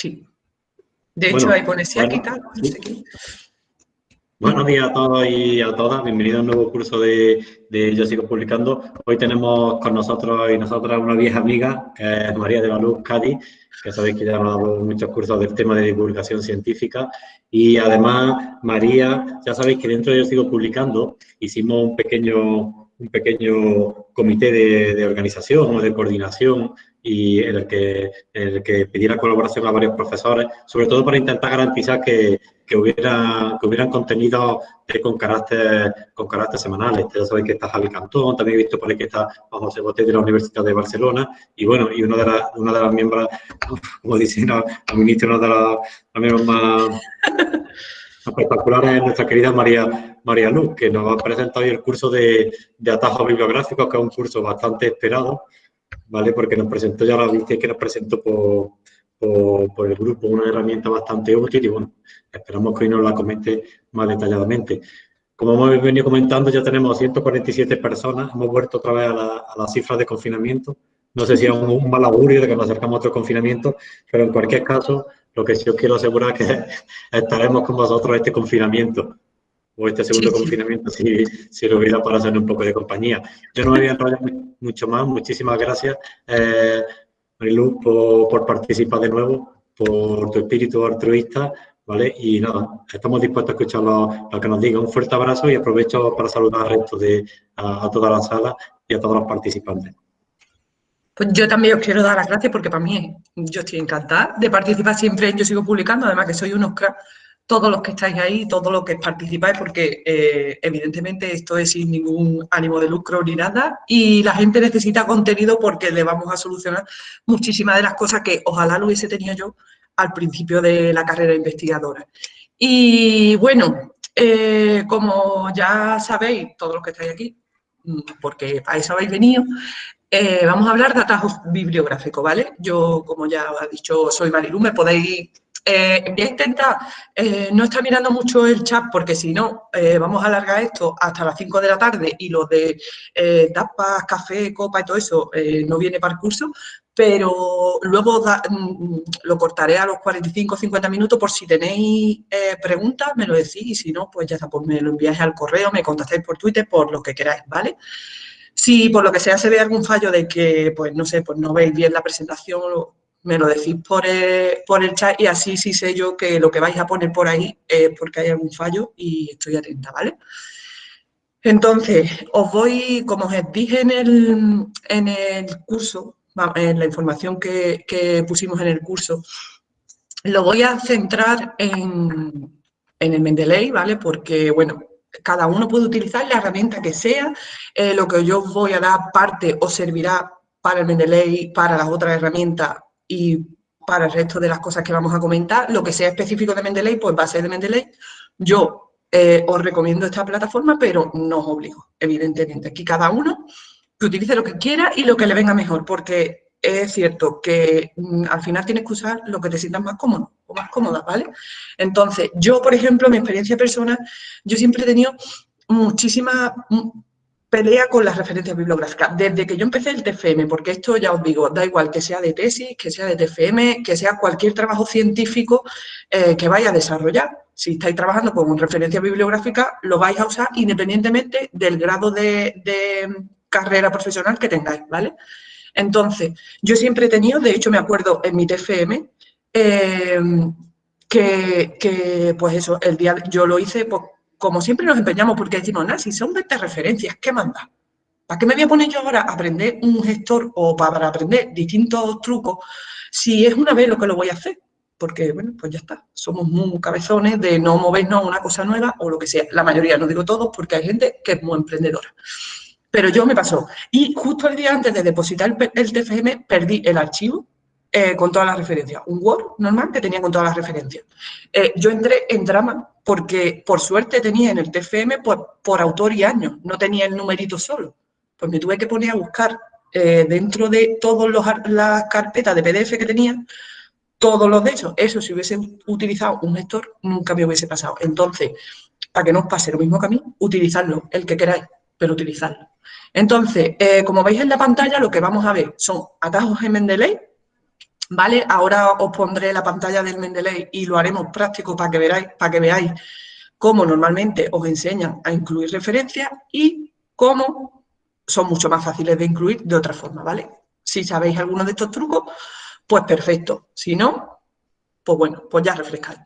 Sí. De hecho, ahí pone si aquí tal, no sé qué. Buenos días a todos y a todas. Bienvenidos a un nuevo curso de, Yo Sigo Publicando. Hoy tenemos con nosotros y nosotras una vieja amiga, que es María de Baluz Cádiz, que sabéis que ya nos ha dado muchos cursos del tema de divulgación científica. Y además, María, ya sabéis que dentro de Yo Sigo Publicando hicimos un pequeño un pequeño comité de, organización o de coordinación y en el, que, el que pidiera colaboración a varios profesores, sobre todo para intentar garantizar que, que, hubiera, que hubieran contenidos con carácter, con carácter semanal. Ya sabéis que está Javi Cantón, también he visto por ahí que está José Botet de la Universidad de Barcelona y bueno, y una de, las una de las miembros, como dicen los ministros, una de las miembros más espectacular es nuestra querida María, María Luz, que nos ha presentado hoy el curso de, de atajos bibliográficos, que es un curso bastante esperado, ¿vale? Porque nos presentó, ya la viste que nos presentó por, por, el grupo, una herramienta bastante útil y bueno, esperamos que hoy nos la comente más detalladamente. Como hemos venido comentando, ya tenemos 147 personas, hemos vuelto otra vez a, la, a las cifras de confinamiento. No sé si es un, un mal augurio de que nos acercamos a otro confinamiento, pero en cualquier caso, lo que sí os quiero asegurar es que estaremos con vosotros este confinamiento o este segundo confinamiento si, si lo hubiera para hacer un poco de compañía. Yo no me voy a enrollar mucho más. Muchísimas gracias, eh, Marilu, por, participar de nuevo, por tu espíritu altruista, ¿vale? Y nada, estamos dispuestos a escuchar lo, que nos diga. Un fuerte abrazo y aprovecho para saludar al resto de a toda la sala y a todos los participantes. Pues yo también os quiero dar las gracias porque para mí yo estoy encantada de participar siempre Yo Sigo Publicando, además que soy unos cracks, todos los que estáis ahí, todos los que participáis, porque eh, evidentemente esto es sin ningún ánimo de lucro ni nada y la gente necesita contenido porque le vamos a solucionar muchísimas de las cosas que ojalá lo hubiese tenido yo al principio de la carrera investigadora. Y bueno, eh, como ya sabéis, todos los que estáis aquí, porque a eso habéis venido, eh, vamos a hablar de atajos bibliográficos, ¿vale? Yo, como ya ha dicho, soy Marilu, me podéis... Eh, voy a intentar eh, no estar mirando mucho el chat porque si no, vamos a alargar esto hasta las 5 de la tarde y lo de tapas, café, copa y todo eso no viene para el curso, pero luego mm, lo cortaré a los 45 50 minutos por si tenéis preguntas, me lo decís y si no, pues ya está, pues me lo enviáis al correo, me contactáis por Twitter, por lo que queráis, ¿vale? Si por lo que sea se ve algún fallo de que, pues no sé, pues no veis bien la presentación, me lo decís por el, por el chat y así sí sé yo que lo que vais a poner por ahí es porque hay algún fallo y estoy atenta, ¿vale? Entonces, os voy, como os dije en el, en el curso, en la información que, que pusimos en el curso, lo voy a centrar en, en el Mendeley, ¿vale? Porque, bueno, cada uno puede utilizar la herramienta que sea, eh, lo que yo voy a dar parte o servirá para el Mendeley, para las otras herramientas y para el resto de las cosas que vamos a comentar, lo que sea específico de Mendeley, pues va a ser de Mendeley. Yo eh, os recomiendo esta plataforma, pero no os obligo, evidentemente. Aquí cada uno que utilice lo que quiera y lo que le venga mejor, porque es cierto que mm, al final tienes que usar lo que te sientas más cómodo o más cómoda, ¿vale? Entonces, yo, por ejemplo, mi experiencia personal, yo siempre he tenido muchísima mm, pelea con las referencias bibliográficas, desde que yo empecé el TFM, porque esto ya os digo, da igual que sea de tesis, que sea de TFM, que sea cualquier trabajo científico eh, que vaya a desarrollar. Si estáis trabajando con referencia bibliográfica, lo vais a usar independientemente del grado de, carrera profesional que tengáis, ¿vale? Entonces, yo siempre he tenido, de hecho me acuerdo en mi TFM, em, que, pues eso, el día yo lo hice, pues, como siempre nos empeñamos, porque decimos, nada, si son 20 referencias, ¿qué manda? ¿Para qué me voy a poner yo ahora a aprender un gestor o para aprender distintos trucos si es una vez lo que lo voy a hacer? Porque, bueno, pues ya está. Somos muy cabezones de no movernos a una cosa nueva o lo que sea. La mayoría, no digo todos, porque hay gente que es muy emprendedora. Pero yo me pasó. Y justo el día antes de depositar el, TFM, perdí el archivo eh, con todas las referencias. Un Word normal que tenía con todas las referencias. Eh, yo entré en drama porque por suerte tenía en el TFM por, autor y año, no tenía el numerito solo. Pues me tuve que poner a buscar eh, dentro de todas las carpetas de PDF que tenía, todos los de. Eso si hubiese utilizado un gestor, nunca me hubiese pasado. Entonces, para que no os pase lo mismo que a mí, utilizadlo, el que queráis, pero utilizadlo. Entonces, eh, como veis en la pantalla, lo que vamos a ver son atajos en Mendeley, ¿vale? Ahora os pondré la pantalla del Mendeley y lo haremos práctico para que, veráis, para que veáis cómo normalmente os enseñan a incluir referencias y cómo son mucho más fáciles de incluir de otra forma, ¿vale? Si sabéis alguno de estos trucos, pues perfecto. Si no, pues bueno, pues ya refrescáis.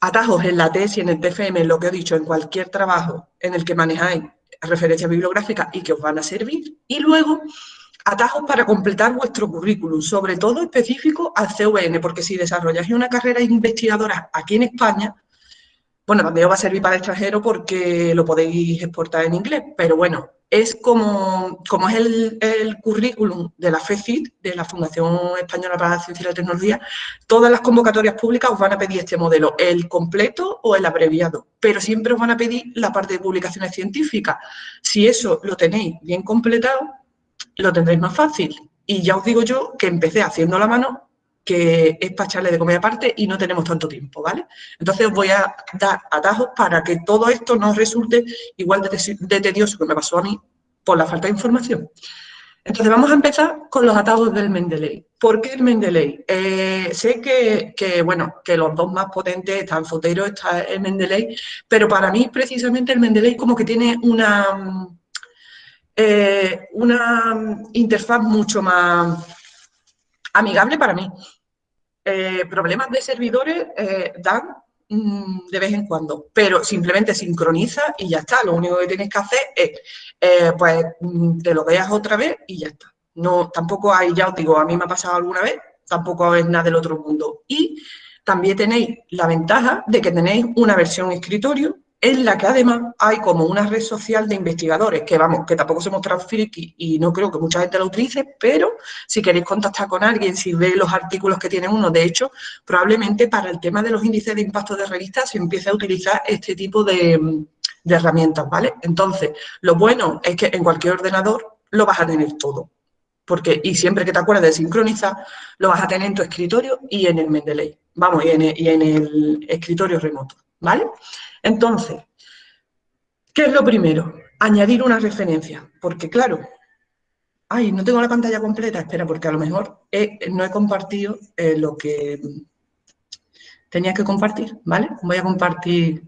Atajos en la tesis, en el TFM, lo que he dicho, en cualquier trabajo en el que manejáis referencias bibliográficas y que os van a servir. Y luego, atajos para completar vuestro currículum, sobre todo específico al CVN, porque si desarrolláis una carrera investigadora aquí en España, bueno, también os va a servir para el extranjero porque lo podéis exportar en inglés, pero bueno, es como, como es el, currículum de la FECIT, de la Fundación Española para la Ciencia y la Tecnología, todas las convocatorias públicas os van a pedir este modelo, el completo o el abreviado, pero siempre os van a pedir la parte de publicaciones científicas. Si eso lo tenéis bien completado, lo tendréis más fácil. Y ya os digo yo que empecé haciendo la mano que es para echarle de comer aparte y no tenemos tanto tiempo, ¿vale? Entonces os voy a dar atajos para que todo esto no resulte igual de, tedioso que me pasó a mí por la falta de información. Entonces vamos a empezar con los atajos del Mendeley. ¿Por qué el Mendeley? Eh, sé que, bueno, que los dos más potentes están Fotero, está el Mendeley, pero para mí precisamente el Mendeley como que tiene una, eh, una interfaz mucho más amigable para mí. Eh, problemas de servidores eh, dan mm, de vez en cuando, pero simplemente sincroniza y ya está. Lo único que tienes que hacer es, pues, mm, te lo veas otra vez y ya está. No, tampoco hay, ya os digo, a mí me ha pasado alguna vez, tampoco es nada del otro mundo. Y también tenéis la ventaja de que tenéis una versión escritorio en la que además hay como una red social de investigadores, que vamos, que tampoco somos friki y no creo que mucha gente la utilice, pero si queréis contactar con alguien, si veis los artículos que tiene uno, de hecho, probablemente para el tema de los índices de impacto de revistas se empiece a utilizar este tipo de, herramientas, ¿vale? Entonces, lo bueno es que en cualquier ordenador lo vas a tener todo, porque, y siempre que te acuerdes de sincronizar, lo vas a tener en tu escritorio y en el Mendeley, vamos, y en el escritorio remoto, ¿vale? Entonces, ¿qué es lo primero? Añadir una referencia, porque claro, ay, no tengo la pantalla completa, espera, porque a lo mejor no he compartido eh, lo que tenía que compartir, ¿vale? Voy a compartir,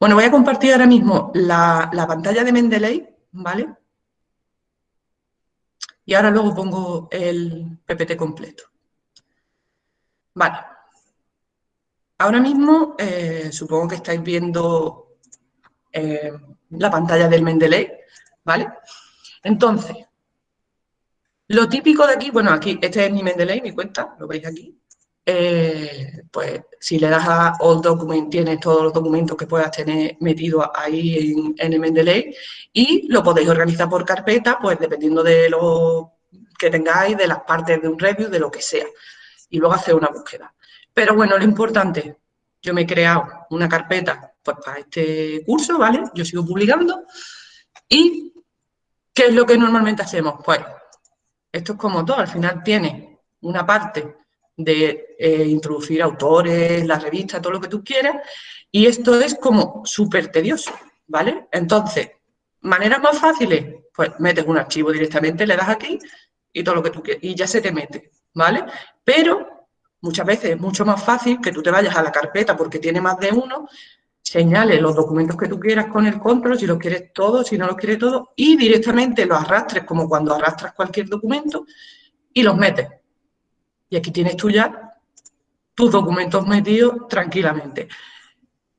bueno, voy a compartir ahora mismo la, la pantalla de Mendeley, ¿vale? Y ahora luego pongo el PPT completo. Vale. Ahora mismo eh, supongo que estáis viendo eh, la pantalla del Mendeley, ¿vale? Entonces, lo típico de aquí, bueno, aquí, este es mi Mendeley, mi cuenta, lo veis aquí. Eh, pues si le das a All Document, tienes todos los documentos que puedas tener metidos ahí en, en el Mendeley y lo podéis organizar por carpeta, pues dependiendo de lo que tengáis, de las partes de un review, de lo que sea. Y luego hacer una búsqueda. Pero bueno, lo importante, yo me he creado una carpeta pues, para este curso, ¿vale? Yo sigo publicando. ¿Y qué es lo que normalmente hacemos? Pues esto es como todo, al final tiene una parte de eh, introducir autores, la revista, todo lo que tú quieras, y esto es como súper tedioso, ¿vale? Entonces, maneras más fáciles, pues metes un archivo directamente, le das aquí y todo lo que tú quieras, y ya se te mete, ¿vale? Pero Muchas veces es mucho más fácil que tú te vayas a la carpeta porque tiene más de uno, señales los documentos que tú quieras con el control, si los quieres todos, si no los quieres todos, y directamente los arrastres como cuando arrastras cualquier documento y los metes. Y aquí tienes tú ya tus documentos metidos tranquilamente.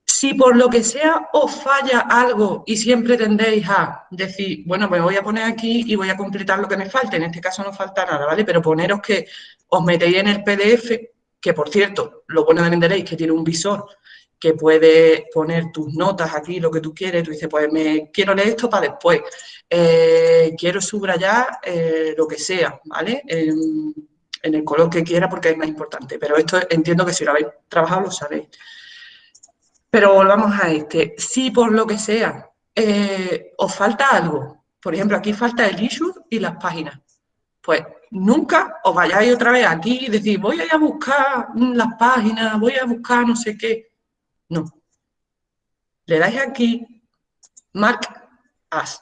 Si por lo que sea os falla algo y siempre tendéis a decir, bueno, me voy a poner aquí y voy a completar lo que me falte, en este caso no falta nada, ¿vale? Pero poneros que os metéis en el PDF, que por cierto, lo bueno de Mendeley es que tiene un visor que puede poner tus notas aquí, lo que tú quieres, tú dices, pues me quiero leer esto para después, eh, quiero subrayar eh, lo que sea, ¿vale? En, el color que quiera porque es más importante, pero esto entiendo que si lo habéis trabajado lo sabéis. Pero volvamos a este, si por lo que sea eh, os falta algo, por ejemplo, aquí falta el issue y las páginas, pues nunca os vayáis otra vez aquí y decir, voy a ir a buscar las páginas, voy a buscar no sé qué. No. Le dais aquí, Mark As,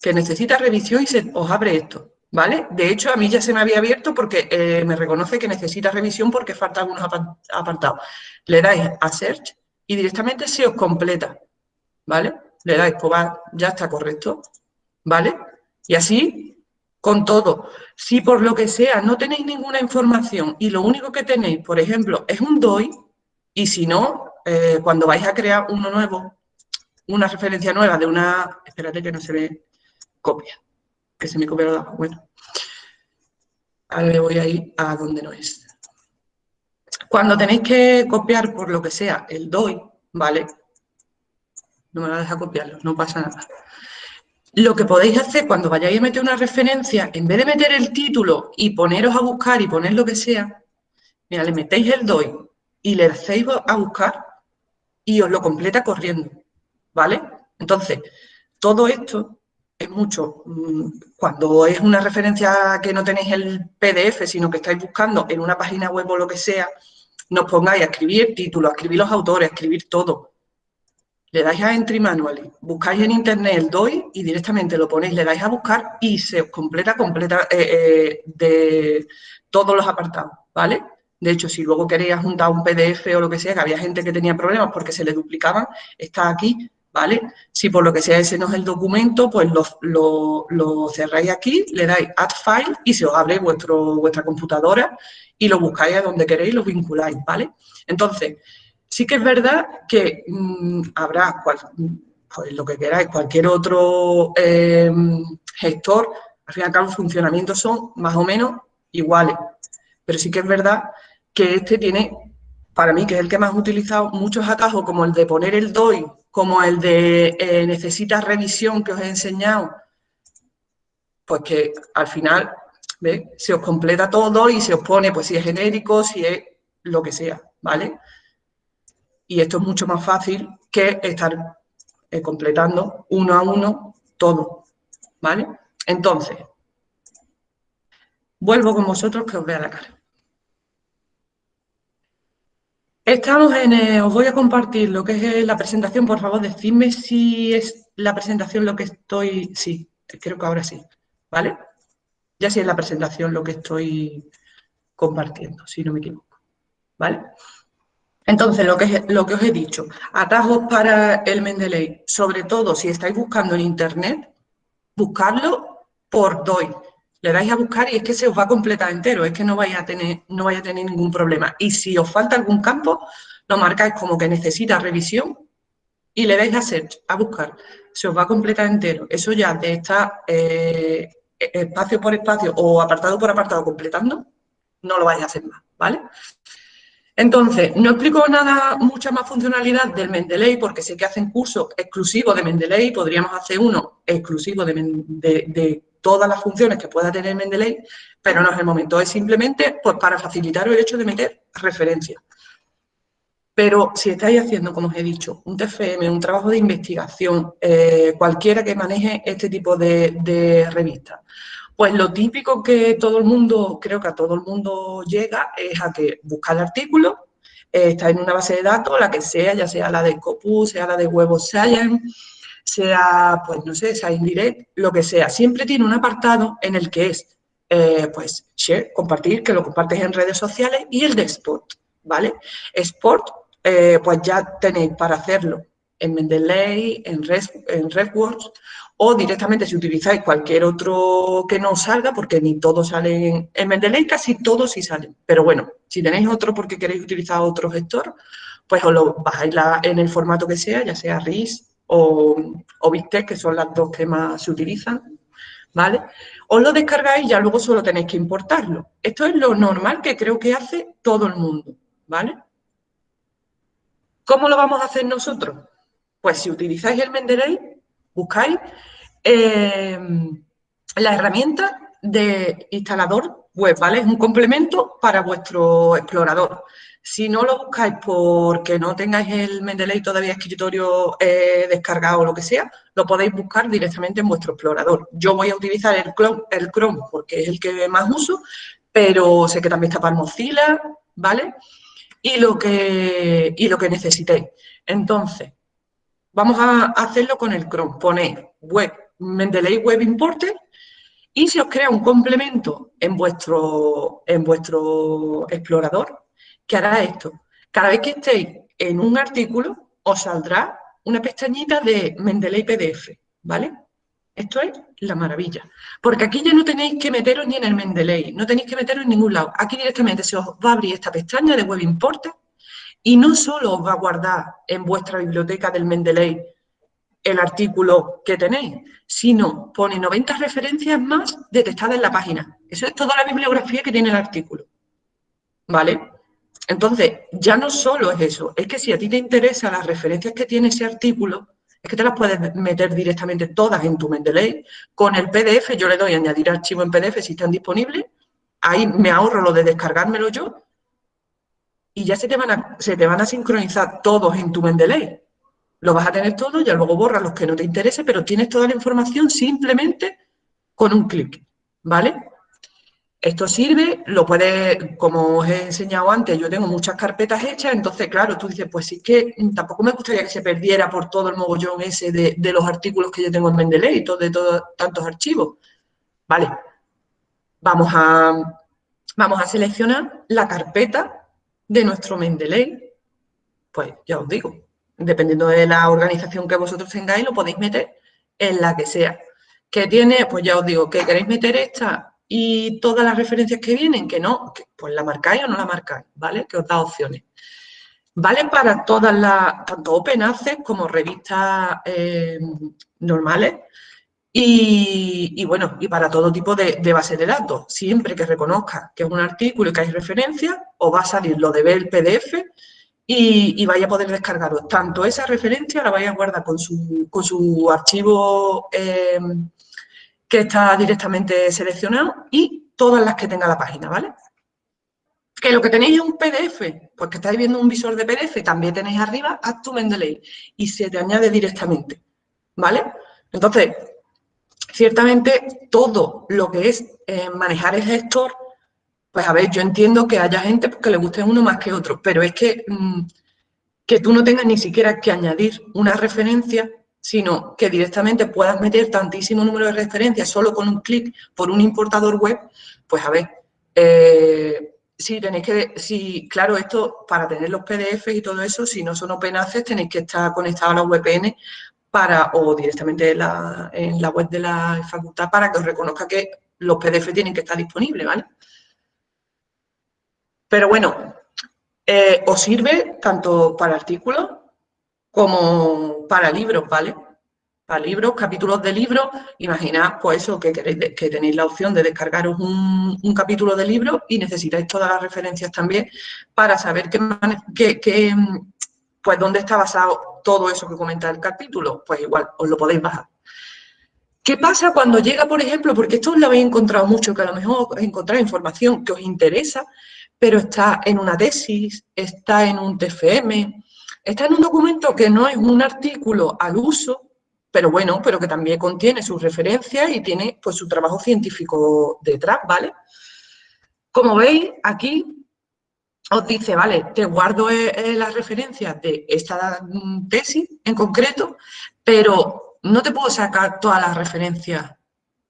que necesita revisión y se os abre esto, ¿vale? De hecho, a mí ya se me había abierto porque eh, me reconoce que necesita revisión porque falta algunos apartados. Le dais a Search y directamente se os completa, ¿vale? Le dais, pues ya está correcto, ¿vale? Y así con todo. Si por lo que sea no tenéis ninguna información y lo único que tenéis, por ejemplo, es un DOI, y si no, eh, cuando vais a crear uno nuevo, una referencia nueva de una... Espérate que no se ve copia, que se me copia lo Bueno, ahora le voy a ir a donde no es. Cuando tenéis que copiar por lo que sea el DOI, ¿vale? No me a deja copiarlo, no pasa nada. Lo que podéis hacer cuando vayáis a meter una referencia, en vez de meter el título y poneros a buscar y poner lo que sea, mira, le metéis el DOI y le hacéis a buscar y os lo completa corriendo, ¿vale? Entonces, todo esto es mucho, mm, cuando es una referencia que no tenéis el PDF, sino que estáis buscando en una página web o lo que sea, nos pongáis a escribir el título, a escribir los autores, a escribir todo le dais a Entry Manually, buscáis en internet el DOI y directamente lo ponéis, le dais a buscar y se os completa, completa eh, eh, de todos los apartados, ¿vale? De hecho, si luego queréis juntar un PDF o lo que sea, que había gente que tenía problemas porque se le duplicaban, está aquí, ¿vale? Si por lo que sea ese no es el documento, pues lo, lo cerráis aquí, le dais Add File y se os abre vuestro, vuestra computadora y lo buscáis a donde queréis lo vinculáis, ¿vale? Entonces, Sí que es verdad que mm, habrá, pues lo que queráis, cualquier otro em, gestor, al fin y al cabo, los funcionamientos son más o menos iguales. Pero sí que es verdad que este tiene, para mí, que es el que más he utilizado, muchos atajos, como el de poner el DOI, como el de eh, necesitas revisión que os he enseñado, pues que al final se os completa todo y se os pone, pues si es genérico, si es lo que sea, ¿vale? Y esto es mucho más fácil que estar eh, completando uno a uno todo, ¿vale? Entonces, vuelvo con vosotros que os vea la cara. Estamos en, eh, os voy a compartir lo que es eh, la presentación, por favor, decidme si es la presentación lo que estoy, sí, creo que ahora sí, ¿vale? Ya sí es la presentación lo que estoy compartiendo, si no me equivoco, ¿vale? Entonces, lo que, lo que os he dicho, atajos para el Mendeley, sobre todo si estáis buscando en Internet, buscarlo por DOI. Le dais a buscar y es que se os va a completar entero, es que no vais a tener, no a tener ningún problema. Y si os falta algún campo, lo marcáis como que necesita revisión y le dais a search, a buscar. Se os va a completar entero. Eso ya de estar eh, espacio por espacio o apartado por apartado completando, no lo vais a hacer más, ¿vale? Entonces, no explico nada, mucha más funcionalidad del Mendeley, porque sé que hacen cursos exclusivos de Mendeley, podríamos hacer uno exclusivo de, todas las funciones que pueda tener Mendeley, pero no es el momento, es simplemente pues, para facilitar el hecho de meter referencias. Pero si estáis haciendo, como os he dicho, un TFM, un trabajo de investigación, eh, cualquiera que maneje este tipo de, revistas, pues lo típico que todo el mundo, creo que a todo el mundo llega, es a que busca el artículo, eh, está en una base de datos, la que sea, ya sea la de Scopus, sea la de Web of Science, sea, pues no sé, sea Indirect, lo que sea. Siempre tiene un apartado en el que es, eh, pues, share, compartir, que lo compartes en redes sociales, y el de Sport, ¿vale? Sport, eh, pues ya tenéis para hacerlo en Mendeley, en, en RedWords, o directamente si utilizáis cualquier otro que no salga, porque ni todos salen, en Mendeley casi todos sí salen, pero bueno, si tenéis otro porque queréis utilizar otro gestor, pues os lo bajáis en el formato que sea, ya sea RIS o, o que son las dos que más se utilizan, ¿vale? Os lo descargáis y ya luego solo tenéis que importarlo. Esto es lo normal que creo que hace todo el mundo, ¿vale? ¿Cómo lo vamos a hacer nosotros? Pues si utilizáis el Mendeley, buscáis eh, la herramienta de instalador web, ¿vale? Es un complemento para vuestro explorador. Si no lo buscáis porque no tengáis el Mendeley todavía escritorio eh, descargado o lo que sea, lo podéis buscar directamente en vuestro explorador. Yo voy a utilizar el Chrome, el Chrome porque es el que más uso, pero sé que también está para Mozilla, ¿vale? Y lo que, y lo que necesitéis. Entonces, Vamos a hacerlo con el Chrome. Ponéis web, Mendeley Web Importer y se os crea un complemento en vuestro, en vuestro explorador que hará esto. Cada vez que estéis en un artículo, os saldrá una pestañita de Mendeley PDF, ¿vale? Esto es la maravilla. Porque aquí ya no tenéis que meteros ni en el Mendeley, no tenéis que meteros en ningún lado. Aquí directamente se os va a abrir esta pestaña de Web Importer y no solo os va a guardar en vuestra biblioteca del Mendeley el artículo que tenéis, sino pone 90 referencias más detectadas en la página. Eso es toda la bibliografía que tiene el artículo. ¿Vale? Entonces, ya no solo es eso, es que si a ti te interesan las referencias que tiene ese artículo, es que te las puedes meter directamente todas en tu Mendeley. Con el PDF, yo le doy a añadir archivo en PDF si están disponibles, ahí me ahorro lo de descargármelo yo, y ya se te van a, se te van a sincronizar todos en tu Mendeley. Lo vas a tener todo, ya luego borras los que no te interese, pero tienes toda la información simplemente con un clic, ¿vale? Esto sirve, lo puedes, como os he enseñado antes, yo tengo muchas carpetas hechas, entonces, claro, tú dices, pues sí que tampoco me gustaría que se perdiera por todo el mogollón ese de, los artículos que yo tengo en Mendeley, de todos tantos archivos. Vale, vamos a, vamos a seleccionar la carpeta de nuestro Mendeley. Pues ya os digo, dependiendo de la organización que vosotros tengáis, lo podéis meter en la que sea. ¿Qué tiene? Pues ya os digo, que queréis meter esta y todas las referencias que vienen, que no, pues la marcáis o no la marcáis, ¿vale? Que os da opciones. Vale para todas las, tanto Open Access como revistas eh, normales y, bueno, y para todo tipo de, de base de datos. Siempre que reconozca que es un artículo y que hay referencia, os va a salir lo de ver el PDF y, vaya a poder descargaros tanto esa referencia, la vaya a guardar con su, con su archivo eh, que está directamente seleccionado y todas las que tenga la página, ¿vale? Que lo que tenéis es un PDF, pues que estáis viendo un visor de PDF, también tenéis arriba to Mendeley y se te añade directamente, ¿vale? Entonces, ciertamente todo lo que es eh, manejar el gestor pues a ver, yo entiendo que haya gente que le guste uno más que otro, pero es que, mm, que tú no tengas ni siquiera que añadir una referencia, sino que directamente puedas meter tantísimo número de referencias solo con un clic por un importador web, pues a ver, eh, si tenéis que, si, claro, esto para tener los PDFs y todo eso, si no son open access, tenéis que estar conectados a la VPN para, o directamente en la, en la web de la facultad para que os reconozca que los PDF tienen que estar disponibles, ¿vale? Pero bueno, eh, os sirve tanto para artículos como para libros, ¿vale? Para libros, capítulos de libros, imaginad pues eso, que, que tenéis la opción de descargaros un, capítulo de libro y necesitáis todas las referencias también para saber qué, pues dónde está basado todo eso que comenta el capítulo, pues igual os lo podéis bajar. ¿Qué pasa cuando llega, por ejemplo, porque esto lo habéis encontrado mucho, que a lo mejor encontráis información que os interesa, pero está en una tesis, está en un TFM, está en un documento que no es un artículo al uso, pero bueno, pero que también contiene sus referencias y tiene pues su trabajo científico detrás, ¿vale? Como veis, aquí os dice, vale, te guardo eh, eh, las referencias de esta mm, tesis en concreto, pero no te puedo sacar todas las referencias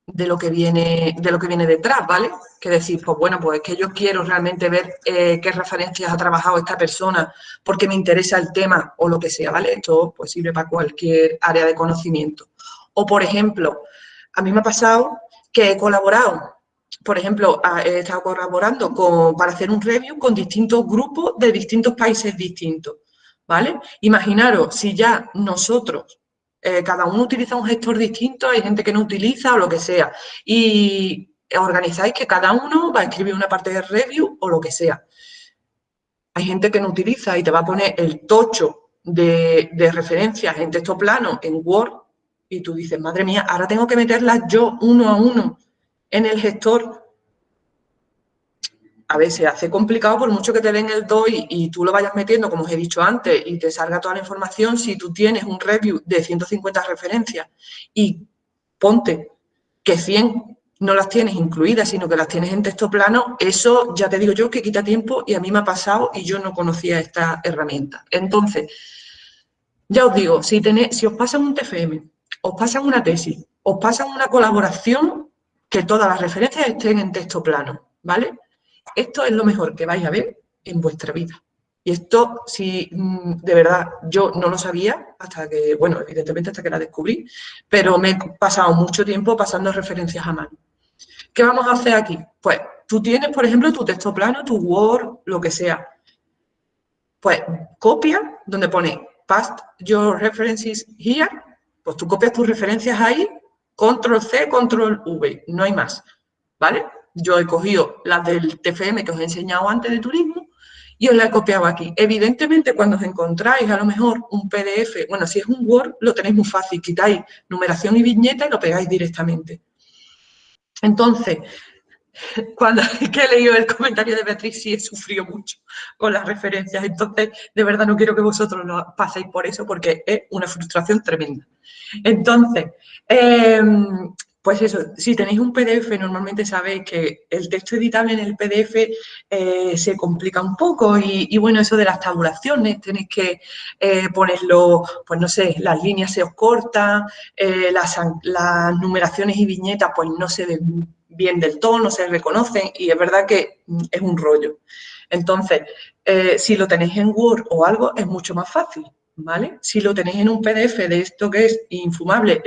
de lo que viene, de lo que viene detrás, ¿vale? Que decir, pues bueno, pues es que yo quiero realmente ver eh, qué referencias ha trabajado esta persona porque me interesa el tema o lo que sea, ¿vale? Esto pues sirve para cualquier área de conocimiento. O, por ejemplo, a mí me ha pasado que he colaborado, por ejemplo, he estado colaborando con, para hacer un review con distintos grupos de distintos países distintos, ¿vale? Imaginaros si ya nosotros eh, cada uno utiliza un gestor distinto, hay gente que no utiliza o lo que sea. Y organizáis que cada uno va a escribir una parte de review o lo que sea. Hay gente que no utiliza y te va a poner el tocho de, de referencias en texto plano, en Word, y tú dices, madre mía, ahora tengo que meterlas yo uno a uno en el gestor a veces se hace complicado por mucho que te den el DOI y tú lo vayas metiendo, como os he dicho antes, y te salga toda la información, si tú tienes un review de 150 referencias y ponte que 100 no las tienes incluidas, sino que las tienes en texto plano, eso ya te digo yo que quita tiempo y a mí me ha pasado y yo no conocía esta herramienta. Entonces, ya os digo, si, si os pasan un TFM, os pasan una tesis, os pasan una colaboración, que todas las referencias estén en texto plano, ¿vale? Esto es lo mejor que vais a ver en vuestra vida. Y esto, si mm, de verdad yo no lo sabía hasta que, bueno, evidentemente hasta que la descubrí, pero me he pasado mucho tiempo pasando referencias a mano. ¿Qué vamos a hacer aquí? Pues tú tienes, por ejemplo, tu texto plano, tu Word, lo que sea. Pues copia donde pone past your references here, pues tú copias tus referencias ahí, control C, control V, no hay más, ¿vale? Yo he cogido las del TFM que os he enseñado antes de turismo y os la he copiado aquí. Evidentemente, cuando os encontráis a lo mejor un PDF, bueno, si es un Word, lo tenéis muy fácil, quitáis numeración y viñeta y lo pegáis directamente. Entonces, cuando he leído el comentario de Beatriz, sí he sufrido mucho con las referencias. Entonces, de verdad no quiero que vosotros lo paséis por eso porque es una frustración tremenda. Entonces, em, pues eso, si tenéis un PDF, normalmente sabéis que el texto editable en el PDF eh, se complica un poco y, bueno, eso de las tabulaciones, tenéis que eh, ponerlo, pues no sé, las líneas se os cortan, eh, las, numeraciones y viñetas pues no se ven bien del todo, no se reconocen y es verdad que mm, es un rollo. Entonces, si lo tenéis en Word o algo, es mucho más fácil, ¿vale? Si lo tenéis en un PDF de esto que es infumable,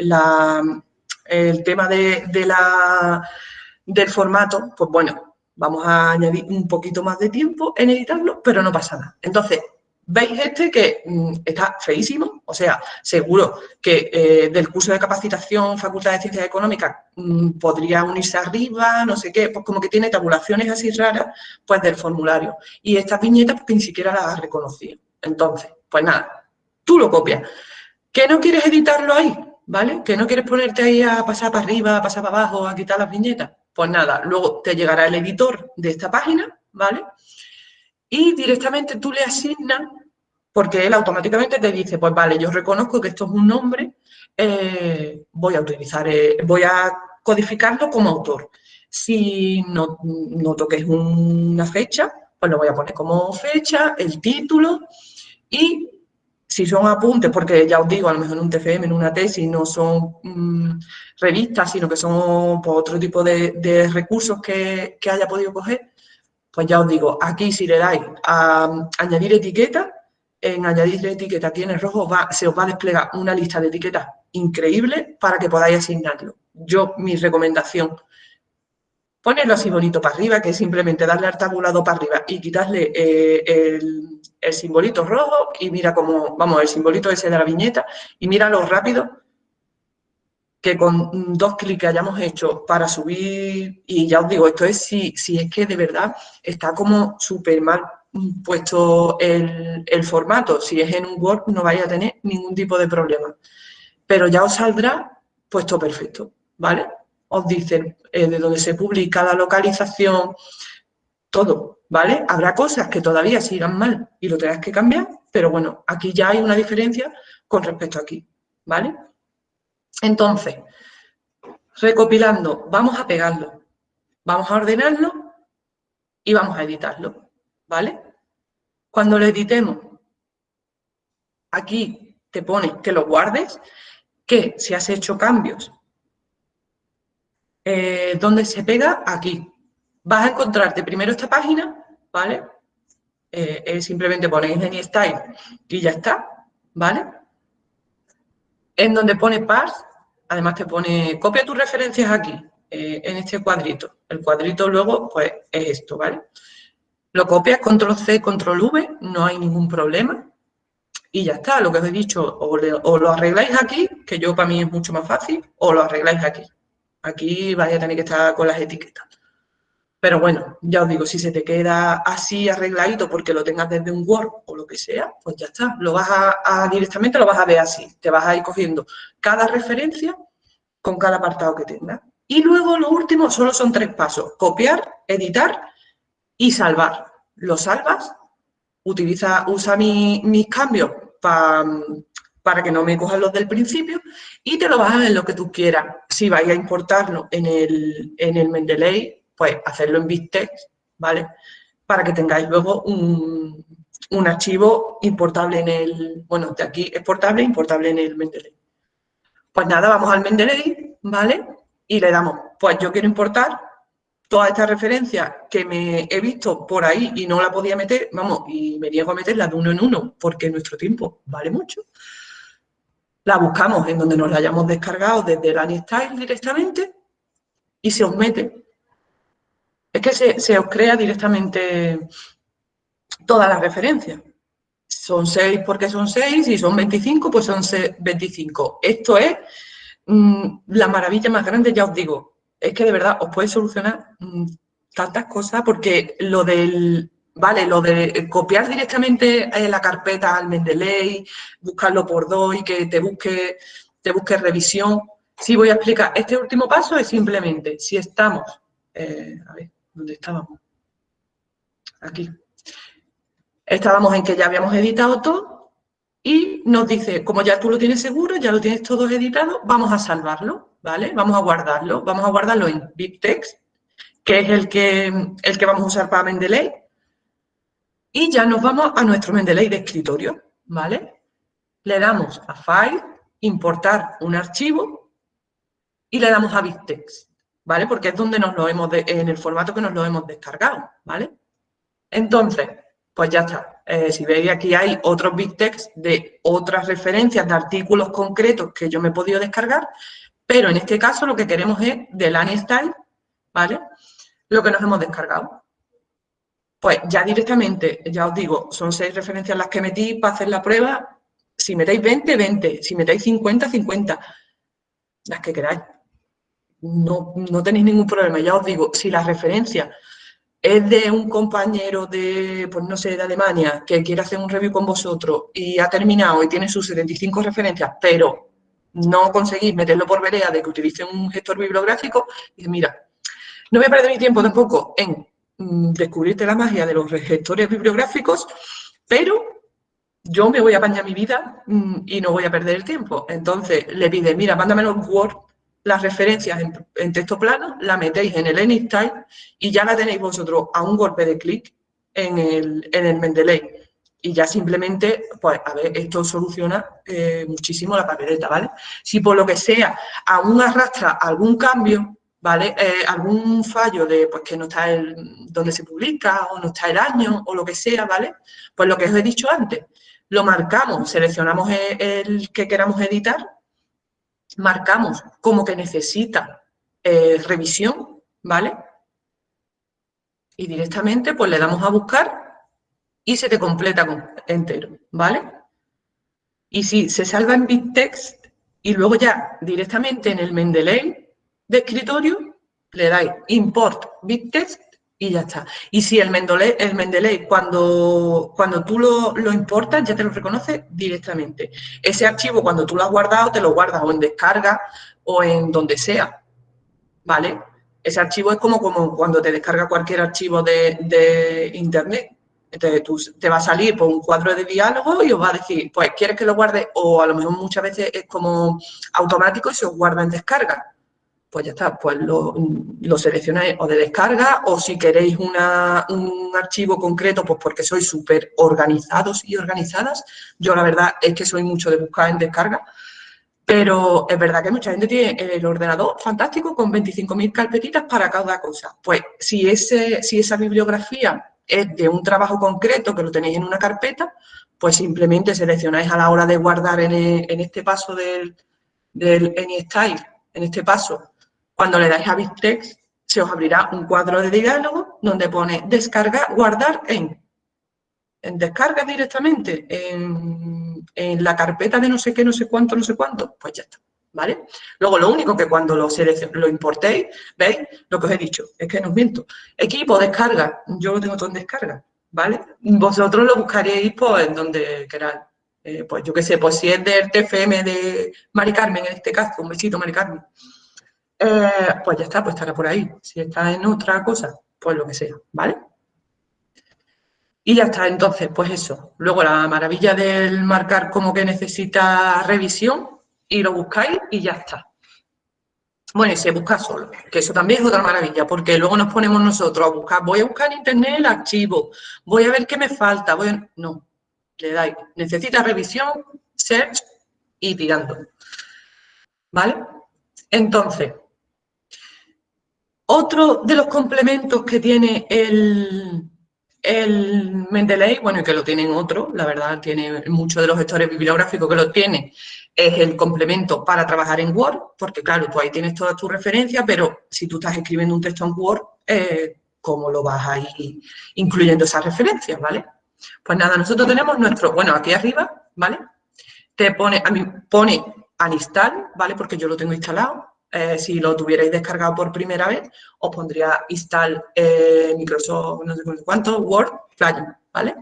el tema de, la, del formato, pues bueno, vamos a añadir un poquito más de tiempo en editarlo, pero no pasa nada. Entonces, ¿Veis este que mm, está feísimo? O sea, seguro que eh, del curso de capacitación Facultad de Ciencias Económicas mm, podría unirse arriba, no sé qué, pues como que tiene tabulaciones así raras, pues del formulario. Y estas viñetas pues, que ni siquiera las has reconocido. Entonces, pues nada, tú lo copias. ¿Que no quieres editarlo ahí? ¿Vale? ¿Que no quieres ponerte ahí a pasar para arriba, a pasar para abajo, a quitar las viñetas? Pues nada, luego te llegará el editor de esta página, ¿vale? y directamente tú le asignas, porque él automáticamente te dice, pues vale, yo reconozco que esto es un nombre, eh, voy a utilizar, eh, voy a codificarlo como autor. Si no, noto que es una fecha, pues lo voy a poner como fecha, el título y si son apuntes, porque ya os digo, a lo mejor en un TFM, en una tesis, no son mm, revistas, sino que son pues, otro tipo de, recursos que, que, haya podido coger, pues ya os digo, aquí si le dais a añadir etiqueta, en añadir etiqueta aquí en el rojo se os va a desplegar una lista de etiquetas increíble para que podáis asignarlo. Yo, mi recomendación, ponerlo así bonito para arriba, que es simplemente darle al tabulado para arriba y quitarle eh, el, el, simbolito rojo y mira cómo, vamos, el simbolito ese de la viñeta y mira lo rápido que con dos clics que hayamos hecho para subir, y ya os digo, esto es si, si es que de verdad está como súper mal puesto el, formato, si es en un Word no vais a tener ningún tipo de problema, pero ya os saldrá puesto perfecto, ¿vale? Os dicen eh, de dónde se publica la localización, todo, ¿vale? Habrá cosas que todavía sigan mal y lo tengas que cambiar, pero bueno, aquí ya hay una diferencia con respecto a aquí, ¿vale? Entonces, recopilando, vamos a pegarlo, vamos a ordenarlo y vamos a editarlo, ¿vale? Cuando lo editemos, aquí te pone que lo guardes, que si has hecho cambios, eh, ¿dónde se pega? Aquí. Vas a encontrarte primero esta página, ¿vale? Eh, simplemente ponéis en style y ya está, ¿vale? En donde pone parse, además te pone, copia tus referencias aquí, eh, en este cuadrito. El cuadrito luego, pues, es esto, ¿vale? Lo copias, control C, control V, no hay ningún problema. Y ya está, lo que os he dicho, o, lo arregláis aquí, que yo para mí es mucho más fácil, o lo arregláis aquí. Aquí vais a tener que estar con las etiquetas. Pero bueno, ya os digo, si se te queda así arregladito porque lo tengas desde un Word o lo que sea, pues ya está. Lo vas a, directamente lo vas a ver así. Te vas a ir cogiendo cada referencia con cada apartado que tengas. Y luego lo último solo son tres pasos. Copiar, editar y salvar. Lo salvas, utiliza, usa mis cambios para que no me cojan los del principio y te lo a ver lo que tú quieras. Si vais a importarlo en el, en el Mendeley, pues hacerlo en BitText, ¿vale? Para que tengáis luego un, archivo importable en el, bueno, de aquí exportable, importable en el Mendeley. Pues nada, vamos al Mendeley, ¿vale? y le damos, pues yo quiero importar todas estas referencias que me he visto por ahí y no la podía meter, vamos, y me niego a meterla de uno en uno porque nuestro tiempo vale mucho. La buscamos en donde nos la hayamos descargado desde el AnyStyle directamente y se os mete. Es que se, se os crea directamente todas las referencias. Son 6 porque son 6 y son 25, pues son 25. Esto es mm, la maravilla más grande, ya os digo, es que de verdad os puede solucionar mm, tantas cosas porque lo del, vale, lo de copiar directamente en la carpeta al Mendeley, buscarlo por dos y que te busque, te busque revisión. Sí, voy a explicar. Este último paso es simplemente, si estamos, eh, a ver, ¿dónde estábamos? Aquí. Estábamos en que ya habíamos editado todo y nos dice, como ya tú lo tienes seguro, ya lo tienes todo editado, vamos a salvarlo. ¿vale? Vamos a guardarlo, vamos a guardarlo en BibTeX, que es el que, el que vamos a usar para Mendeley, y ya nos vamos a nuestro Mendeley de escritorio, ¿vale? Le damos a File, importar un archivo, y le damos a BibTeX, ¿vale? Porque es donde nos lo hemos, en el formato que nos lo hemos descargado, ¿vale? Entonces, pues ya está. Eh, si veis aquí hay otros BibTeX de otras referencias de artículos concretos que yo me he podido descargar, pero en este caso lo que queremos es del AnyStyle, ¿vale? Lo que nos hemos descargado. Pues ya directamente, ya os digo, son seis referencias las que metí para hacer la prueba. Si metéis 20, 20. Si metéis 50, 50. Las que queráis. No, no tenéis ningún problema. Ya os digo, si la referencia es de un compañero de, pues no sé, de Alemania, que quiere hacer un review con vosotros y ha terminado y tiene sus 75 referencias, pero no conseguís meterlo por vereda de que utilice un gestor bibliográfico, y mira, no voy a perder mi tiempo tampoco en descubrirte la magia de los gestores bibliográficos, pero yo me voy a apañar mi vida mm, y no voy a perder el tiempo. Entonces le pide, mira, mándamelo en Word, las referencias en, texto plano, la metéis en el AnyStyle y ya la tenéis vosotros a un golpe de clic en el, en el Mendeley y ya simplemente, pues, a ver, esto soluciona eh, muchísimo la papeleta, ¿vale? Si por lo que sea aún arrastra algún cambio, ¿vale? Eh, algún fallo de, pues, que no está el, donde se publica o no está el año o lo que sea, ¿vale? Pues lo que os he dicho antes, lo marcamos, seleccionamos el, que queramos editar, marcamos como que necesita eh, revisión, ¿vale? Y directamente, pues, le damos a buscar y se te completa entero, ¿vale? Y si se salva en BitText y luego ya directamente en el Mendeley de escritorio le dais import BitText y ya está. Y si el Mendeley, el Mendeley cuando, cuando tú lo, lo, importas ya te lo reconoce directamente. Ese archivo cuando tú lo has guardado te lo guardas o en descarga o en donde sea, ¿vale? Ese archivo es como, como cuando te descarga cualquier archivo de, de internet. Te va a salir por un cuadro de diálogo y os va a decir, pues, ¿quieres que lo guarde? O a lo mejor muchas veces es como automático y se os guarda en descarga. Pues ya está, pues lo, seleccionáis o de descarga o si queréis un archivo concreto, pues porque sois súper organizados y organizadas. Yo la verdad es que soy mucho de buscar en descarga, pero es verdad que mucha gente tiene el ordenador fantástico con 25.000 carpetitas para cada cosa. Pues si, ese, si esa bibliografía es de un trabajo concreto que lo tenéis en una carpeta, pues simplemente seleccionáis a la hora de guardar en, este paso del, del AnyStyle, en este paso, cuando le dais a BibTeX, se os abrirá un cuadro de diálogo donde pone descargar, guardar en. Descarga directamente, en, en la carpeta de no sé qué, no sé cuánto, no sé cuánto, pues ya está. ¿vale? Luego, lo único que cuando lo, lo importéis, ¿veis? Lo que os he dicho, es que no os miento. Equipo, descarga, yo lo tengo todo en descarga, ¿vale? Vosotros lo buscaréis pues, en donde queráis. Eh, pues yo qué sé, pues si es del TFM de Mari Carmen, en este caso, un besito, Mari Carmen. Eh, pues ya está, pues estará por ahí. Si está en otra cosa, pues lo que sea, ¿vale? Y ya está, entonces, pues eso. Luego la maravilla del marcar como que necesita revisión, y lo buscáis y ya está. Bueno, y se busca solo, que eso también es otra maravilla, porque luego nos ponemos nosotros a buscar, voy a buscar en internet el archivo, voy a ver qué me falta, voy No, le dais, necesita revisión, search y tirando. ¿Vale? Entonces, Otro de los complementos que tiene el, el Mendeley, bueno, y que lo tienen otros, la verdad, tiene muchos de los gestores bibliográficos que lo tienen, es el complemento para trabajar en Word, porque claro, tú ahí tienes todas tus referencias, pero si tú estás escribiendo un texto en Word, eh, ¿cómo lo vas a ir incluyendo esas referencias, vale? Pues nada, nosotros tenemos nuestro, bueno, aquí arriba, ¿vale? Te pone, a mí pone al install, ¿vale? Porque yo lo tengo instalado. Eh, si lo tuvierais descargado por primera vez, os pondría install eh, Microsoft, no sé cuánto, Word, plugin, ¿vale?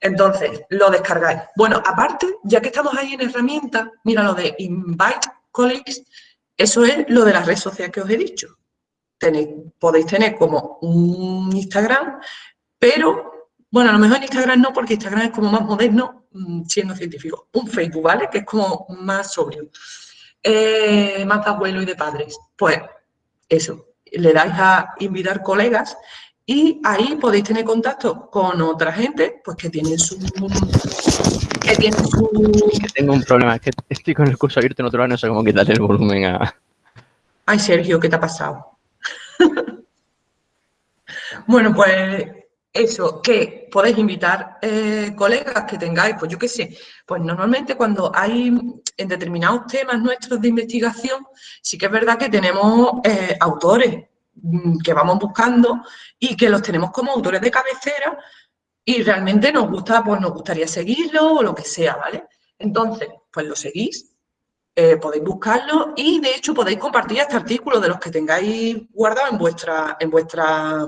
Entonces, lo descargáis. Bueno, aparte, ya que estamos ahí en herramientas, mira lo de Invite Colleagues, eso es lo de las redes sociales que os he dicho. Tenéis, podéis tener como un Instagram, pero, bueno, a lo mejor en Instagram no, porque Instagram es como más moderno, mm, siendo científico. Un Facebook, ¿vale? Que es como más sobrio. Eh, más de abuelo y de padres. Pues, eso, le dais a invitar colegas y ahí podéis tener contacto con otra gente, pues que tienen su... Que tienen su... Que tengo un problema, es que estoy con el curso abierto en otro lado no sé cómo quitarle el volumen a... Ay, Sergio, ¿qué te ha pasado? bueno, pues eso, que podéis invitar eh, colegas que tengáis, pues yo qué sé, pues normalmente cuando hay en determinados temas nuestros de investigación, sí que es verdad que tenemos eh, autores Mm, que vamos buscando y que los tenemos como autores de cabecera y realmente nos gusta, pues nos gustaría seguirlo o lo que sea, ¿vale? Entonces, pues lo seguís, eh, podéis buscarlo y de hecho podéis compartir este artículo de los que tengáis guardado en vuestra, en vuestra,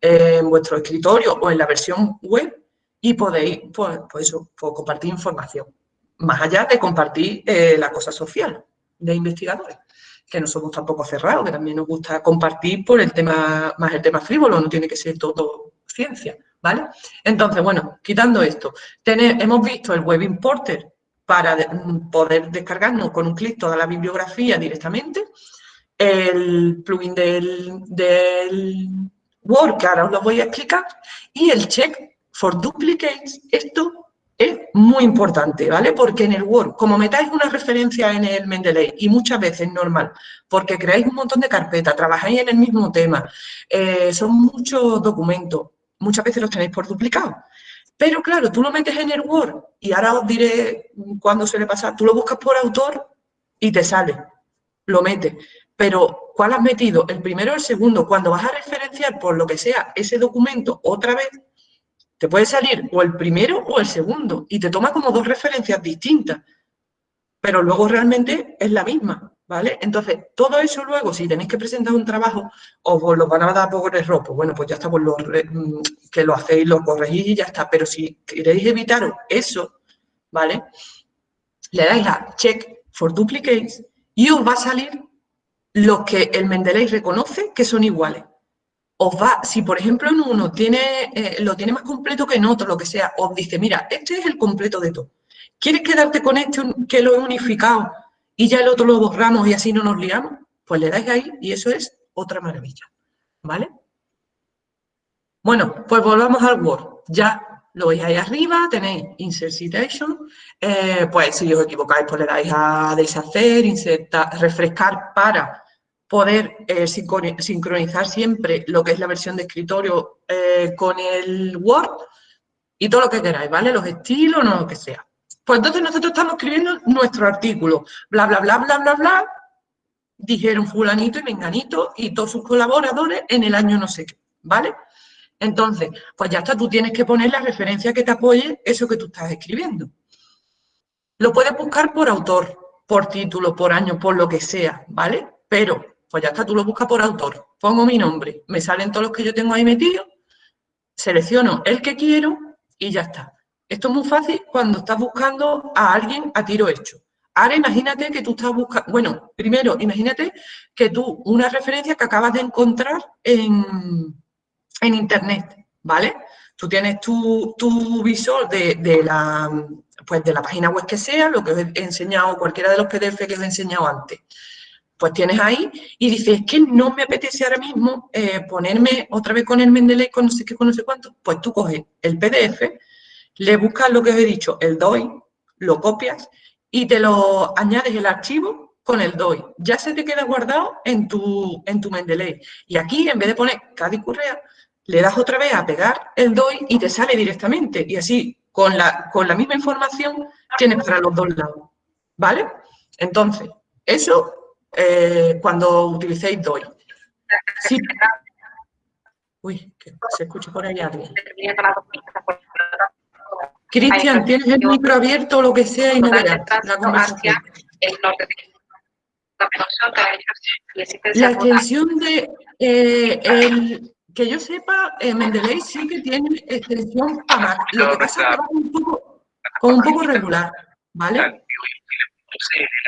en vuestro escritorio o en la versión web y podéis, pues, pues pues compartir información, más allá de compartir eh, la cosa social de investigadores que no somos tampoco cerrados, que también nos gusta compartir por el tema, más el tema frívolo, no tiene que ser todo ciencia, ¿vale? Entonces, bueno, quitando esto, hemos visto el Web Importer para poder descargarnos con un clic toda la bibliografía directamente, el plugin del Word, que ahora os lo voy a explicar, y el check for duplicates, esto es muy importante, ¿vale? Porque en el Word, como metáis una referencia en el Mendeley, y muchas veces normal, porque creáis un montón de carpetas, trabajáis en el mismo tema, eh, son muchos documentos, muchas veces los tenéis por duplicado. Pero claro, tú lo metes en el Word, y ahora os diré cuándo suele pasar, tú lo buscas por autor y te sale, lo metes. Pero, ¿cuál has metido? ¿El primero o el segundo? Cuando vas a referenciar por lo que sea ese documento otra vez, te puede salir o el primero o el segundo y te toma como dos referencias distintas, pero luego realmente es la misma, ¿vale? Entonces, todo eso luego, si tenéis que presentar un trabajo, os lo van a dar por error, pues bueno, pues ya está, pues lo, mm, que lo hacéis, lo corregís y ya está, pero si queréis evitaros eso, ¿vale? Le dais a Check for Duplicates y os va a salir los que el Mendeley reconoce que son iguales os va, si por ejemplo en uno tiene, eh, lo tiene más completo que en otro, lo que sea, os dice, mira, este es el completo de todo. ¿Quieres quedarte con este que lo he unificado y ya el otro lo borramos y así no nos liamos? Pues le dais ahí y eso es otra maravilla, ¿vale? Bueno, pues volvamos al Word. Ya lo veis ahí arriba, tenéis Insert Citation, eh, pues si os equivocáis, pues le dais a deshacer, insertar, refrescar para poder eh, sincronizar siempre lo que es la versión de escritorio eh, con el Word y todo lo que queráis, ¿vale? Los estilos, no lo que sea. Pues entonces nosotros estamos escribiendo nuestro artículo, bla, bla, bla, bla, bla, bla, dijeron fulanito y menganito y todos sus colaboradores en el año no sé qué, ¿vale? Entonces, pues ya está, tú tienes que poner la referencia que te apoye eso que tú estás escribiendo. Lo puedes buscar por autor, por título, por año, por lo que sea, ¿vale? Pero pues ya está, tú lo buscas por autor, pongo mi nombre, me salen todos los que yo tengo ahí metidos, selecciono el que quiero y ya está. Esto es muy fácil cuando estás buscando a alguien a tiro hecho. Ahora imagínate que tú estás buscando, bueno, primero imagínate que tú, una referencia que acabas de encontrar en, internet, ¿vale? Tú tienes tu, visor de, de, la, pues de la página web que sea, lo que os he enseñado, cualquiera de los PDF que os he enseñado antes pues tienes ahí y dices, es que no me apetece ahora mismo eh, ponerme otra vez con el Mendeley, con no sé qué, con no sé cuánto, pues tú coges el PDF, le buscas lo que os he dicho, el DOI, lo copias y te lo añades el archivo con el DOI. Ya se te queda guardado en tu, en tu Mendeley. Y aquí, en vez de poner Cádiz Correa, le das otra vez a pegar el DOI y te sale directamente. Y así, con la, con la misma información, tienes para los dos lados. ¿Vale? Entonces, eso eh, cuando utilicéis DOI. Uy, que se escucha por ahí alguien. Cristian, tienes el micro abierto o lo que sea y no verás la conversación. La extensión de, eh, el, que yo sepa, eh, Mendeley sí que tiene extensión Lo que pasa es que va con un poco regular, ¿vale?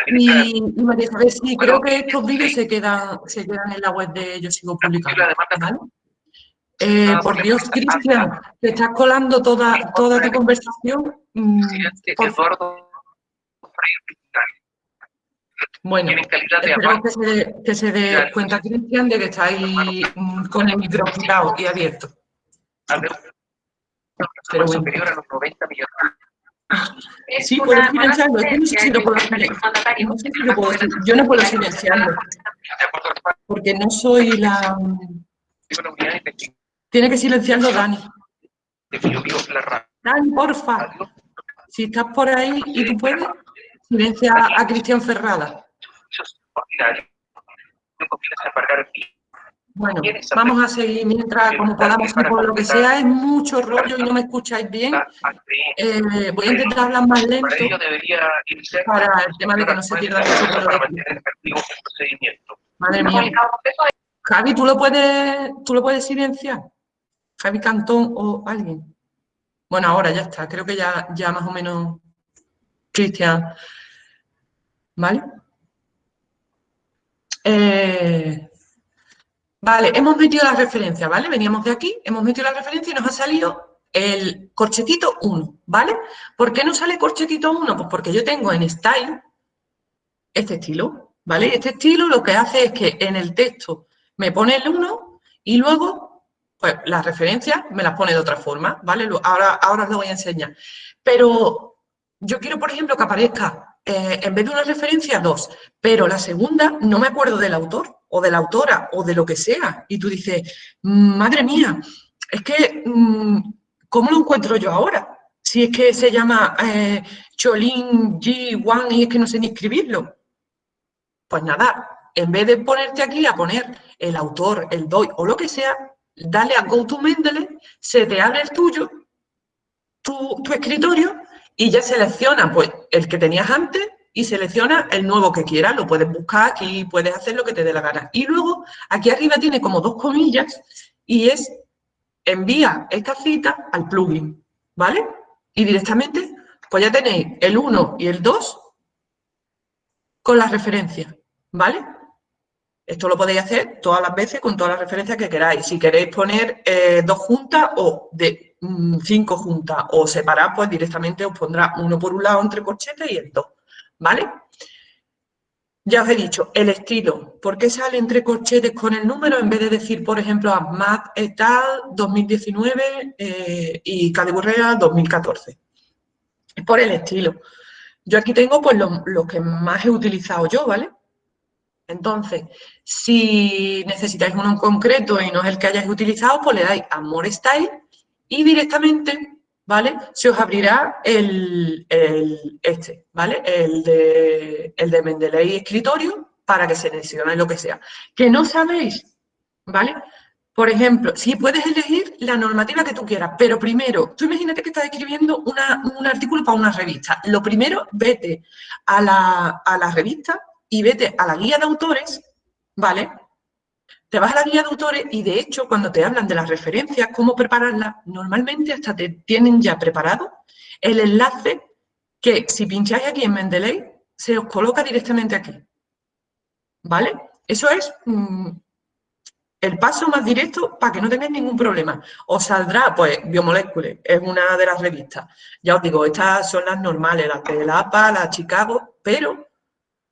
Y, y María Isabel, sí, creo que estos vídeos se quedan, se quedan en la web de Yo Sigo Publicando, ¿vale? Eh, por Dios, Cristian, te estás colando toda, toda tu conversación. Mm, bueno, espero que se, que se dé cuenta, Cristian, de que estáis mm, con el micro y abierto. Pero bueno. superior a los 90 millones. Sí, puedo silenciarlo. Es que no sé si lo puedo silenciarlo. No sé si lo puedo Yo no puedo silenciarlo. Porque no soy la... Tiene que silenciarlo Dani. Dani, porfa. Si estás por ahí y tú puedes, silencia a Cristian Ferrada. Bueno, vamos a seguir mientras, como podamos, por lo que sea, es mucho rollo y no me escucháis bien. Eh, voy a intentar hablar más lento para el tema de que no se pierda mucho Madre mía. Javi, ¿tú lo puedes, tú lo puedes silenciar? Javi Cantón o alguien. Bueno, ahora ya está, creo que ya, ya más o menos Cristian. ¿Vale? Eh, vale, hemos metido la referencia, ¿vale? Veníamos de aquí, hemos metido la referencia y nos ha salido el corchetito 1, ¿vale? ¿Por qué no sale corchetito 1? Pues porque yo tengo en Style este estilo, ¿vale? Este estilo lo que hace es que en el texto me pone el 1 y luego pues las referencias me las pone de otra forma, ¿vale? Ahora, ahora os lo voy a enseñar. Pero yo quiero, por ejemplo, que aparezca eh, en vez de una referencia, dos, pero la segunda no me acuerdo del autor o de la autora o de lo que sea. Y tú dices, madre mía, es que, mm, ¿cómo lo encuentro yo ahora? Si es que se llama eh, Cholin G1 y es que no sé ni escribirlo. Pues nada, en vez de ponerte aquí a poner el autor, el DOI o lo que sea, dale a Go to Mendeley, se te abre el tuyo, tu, escritorio, y ya selecciona pues, el que tenías antes y selecciona el nuevo que quieras. Lo puedes buscar aquí, puedes hacer lo que te dé la gana. Y luego, aquí arriba tiene como dos comillas y es envía esta cita al plugin, ¿vale? Y directamente, pues ya tenéis el 1 y el 2 con las referencias, ¿vale? Esto lo podéis hacer todas las veces con todas las referencias que queráis. Si queréis poner eh, dos juntas o de mm, cinco juntas o separar, pues directamente os pondrá uno por un lado entre corchetes y el dos, ¿vale? Ya os he dicho, el estilo. ¿Por qué sale entre corchetes con el número en vez de decir, por ejemplo, ASMAT et al 2019 eh, y Cadiburrea 2014? Es por el estilo. Yo aquí tengo pues lo que más he utilizado yo, ¿vale? Entonces, si necesitáis uno en concreto y no es el que hayáis utilizado, pues le dais a More Style y directamente, ¿vale? Se os abrirá el, este, ¿vale? El de, el de Mendeley Escritorio para que seleccionéis lo que sea. Que no sabéis, ¿vale? Por ejemplo, si puedes elegir la normativa que tú quieras, pero primero, tú imagínate que estás escribiendo un artículo para una revista. Lo primero, vete a la, a la revista y vete a la guía de autores, ¿vale? Te vas a la guía de autores y de hecho cuando te hablan de las referencias, cómo prepararlas, normalmente hasta te tienen ya preparado el enlace que si pincháis aquí en Mendeley, se os coloca directamente aquí. ¿Vale? Eso es mm, el paso más directo para que no tengáis ningún problema. Os saldrá, pues, Biomoléculas, es una de las revistas. Ya os digo, estas son las normales, las de la APA, la Chicago, pero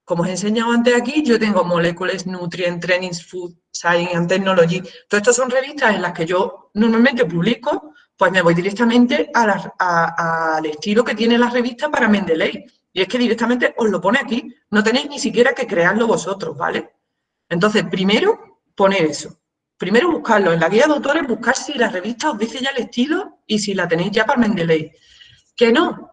como os he enseñado antes aquí, yo tengo Molecules, Nutrient, Trainings, Food, Science and Technology. Todas estas son revistas en las que yo normalmente publico, pues me voy directamente al estilo que tiene la revista para Mendeley. Y es que directamente os lo pone aquí, no tenéis ni siquiera que crearlo vosotros, ¿vale? Entonces, primero, poner eso. Primero buscarlo. En la guía de autores, buscar si la revista os dice ya el estilo y si la tenéis ya para Mendeley. Que no.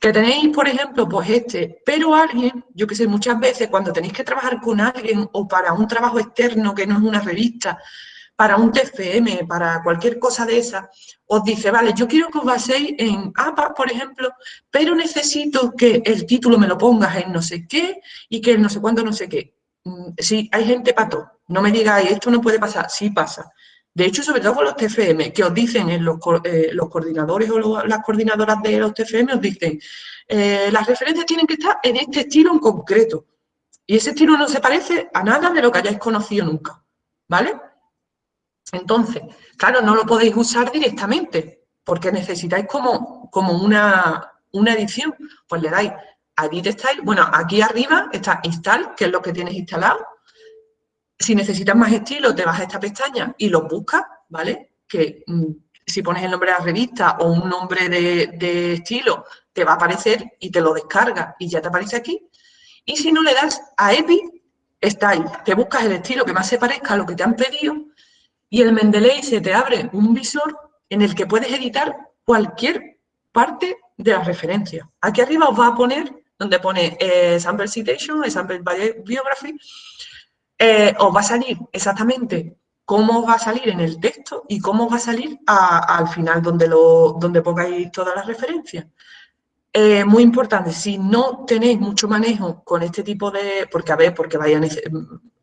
Que tenéis, por ejemplo, pues este, pero alguien, yo que sé, muchas veces cuando tenéis que trabajar con alguien o para un trabajo externo que no es una revista, para un TFM, para cualquier cosa de esa, os dice, vale, yo quiero que os baséis en APA, por ejemplo, pero necesito que el título me lo pongas en no sé qué y que el no sé cuánto, no sé qué. Mm, sí, hay gente pato. No me digáis, esto no puede pasar. Sí pasa. De hecho, sobre todo con los TFM, que os dicen en los, eh, coordinadores o las coordinadoras de los TFM, os dicen, eh, las referencias tienen que estar en este estilo en concreto. Y ese estilo no se parece a nada de lo que hayáis conocido nunca. ¿Vale? Entonces, claro, no lo podéis usar directamente, porque necesitáis como, como una, una edición. Pues le dais a Edit Style. Bueno, aquí arriba está Install, que es lo que tienes instalado. Si necesitas más estilo, te vas a esta pestaña y los buscas, ¿vale? Que mm, si pones el nombre de la revista o un nombre de, estilo, te va a aparecer y te lo descarga y ya te aparece aquí. Y si no le das a Epic Style, te buscas el estilo que más se parezca a lo que te han pedido y el Mendeley se te abre un visor en el que puedes editar cualquier parte de la referencia. Aquí arriba os va a poner, donde pone eh, Sample Citation, Sample Biography, eh, os va a salir exactamente cómo va a salir en el texto y cómo va a salir al final donde, lo, donde pongáis todas las referencias. Eh, muy importante, si no tenéis mucho manejo con este tipo de... Porque, a ver, porque vayan,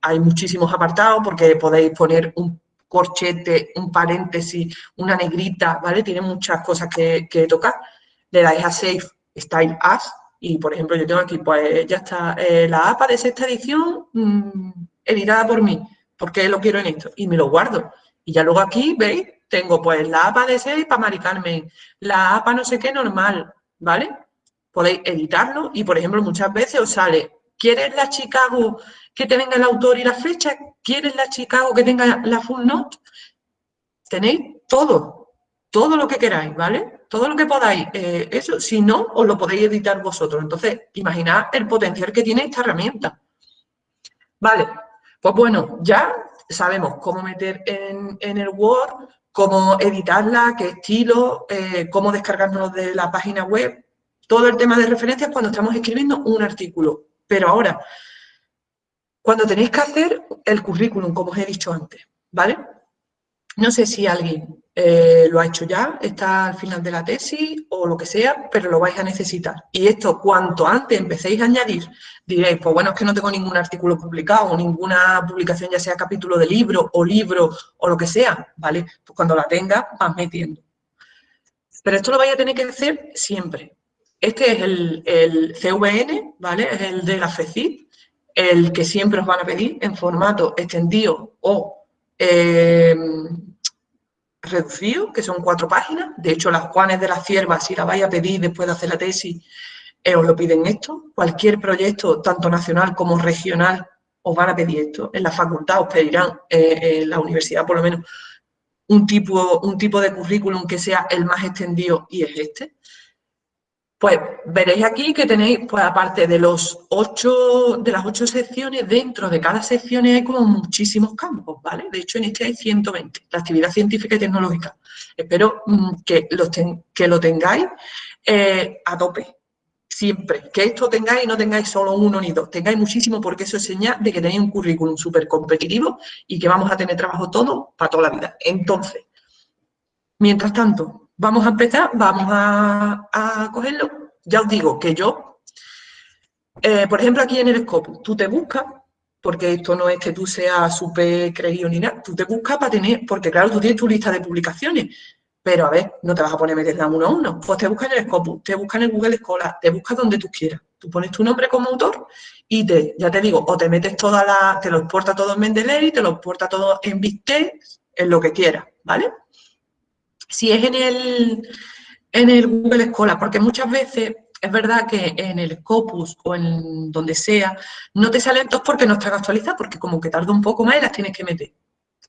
hay muchísimos apartados, porque podéis poner un corchete, un paréntesis, una negrita, ¿vale? Tiene muchas cosas que, tocar. Le dais a Save Style As y, por ejemplo, yo tengo aquí, pues ya está, eh, la APA de sexta edición mmm, editada por mí, porque lo quiero en esto, y me lo guardo. Y ya luego aquí, ¿veis? Tengo pues la APA de 6 para Mari Carmen, la APA no sé qué normal, ¿vale? Podéis editarlo y, por ejemplo, muchas veces os sale, ¿quieres la Chicago que te venga el autor y la fecha? ¿Quieres la Chicago que tenga la full note? Tenéis todo, todo lo que queráis, ¿vale? Todo lo que podáis. Eh, eso, si no, os lo podéis editar vosotros. Entonces, imaginad el potencial que tiene esta herramienta. Vale, pues bueno, ya sabemos cómo meter en, el Word, cómo editarla, qué estilo, eh, cómo descargarnos de la página web, todo el tema de referencias cuando estamos escribiendo un artículo. Pero ahora, cuando tenéis que hacer el currículum, como os he dicho antes, ¿vale? No sé si alguien eh, lo ha hecho ya, está al final de la tesis o lo que sea, pero lo vais a necesitar. Y esto, cuanto antes empecéis a añadir, diréis, pues bueno, es que no tengo ningún artículo publicado o ninguna publicación, ya sea capítulo de libro o libro o lo que sea, ¿vale? Pues cuando la tenga, vas metiendo. Pero esto lo vais a tener que hacer siempre. Este es el, el CVN, ¿vale? Es el de la FECIP, el que siempre os van a pedir en formato extendido o em, reducido, que son cuatro páginas. De hecho, las Juanes de la Cierva, si la vais a pedir después de hacer la tesis, eh, os lo piden esto. Cualquier proyecto, tanto nacional como regional, os van a pedir esto. En la facultad os pedirán, eh, en la universidad por lo menos, un tipo, un tipo de currículum que sea el más extendido y es este. Pues veréis aquí que tenéis, pues aparte de los ocho, de las ocho secciones, dentro de cada sección hay como muchísimos campos, ¿vale? De hecho, en este hay 120, la actividad científica y tecnológica. Espero mm, que, lo que lo tengáis eh, a tope, siempre. Que esto tengáis y no tengáis solo uno ni dos, tengáis muchísimo porque eso es señal de que tenéis un currículum súper competitivo y que vamos a tener trabajo todo para toda la vida. Entonces, mientras tanto, Vamos a empezar, vamos a, cogerlo. Ya os digo que yo, eh, por ejemplo, aquí en el Scopus, tú te buscas, porque esto no es que tú seas súper creído ni nada, tú te buscas para tener, porque claro, tú tienes tu lista de publicaciones, pero a ver, no te vas a poner a meterla uno a uno. Pues te buscas en el Scopus, te buscas en el Google Scholar, te buscas donde tú quieras. Tú pones tu nombre como autor y te, ya te digo, o te metes toda la, te lo exporta todo en Mendeley, te lo exporta todo en BigText, en lo que quieras, ¿vale? Si es en el, en el Google Scholar, porque muchas veces es verdad que en el Scopus o en donde sea, no te salen todos porque no están actualizadas, porque como que tarda un poco más y las tienes que meter.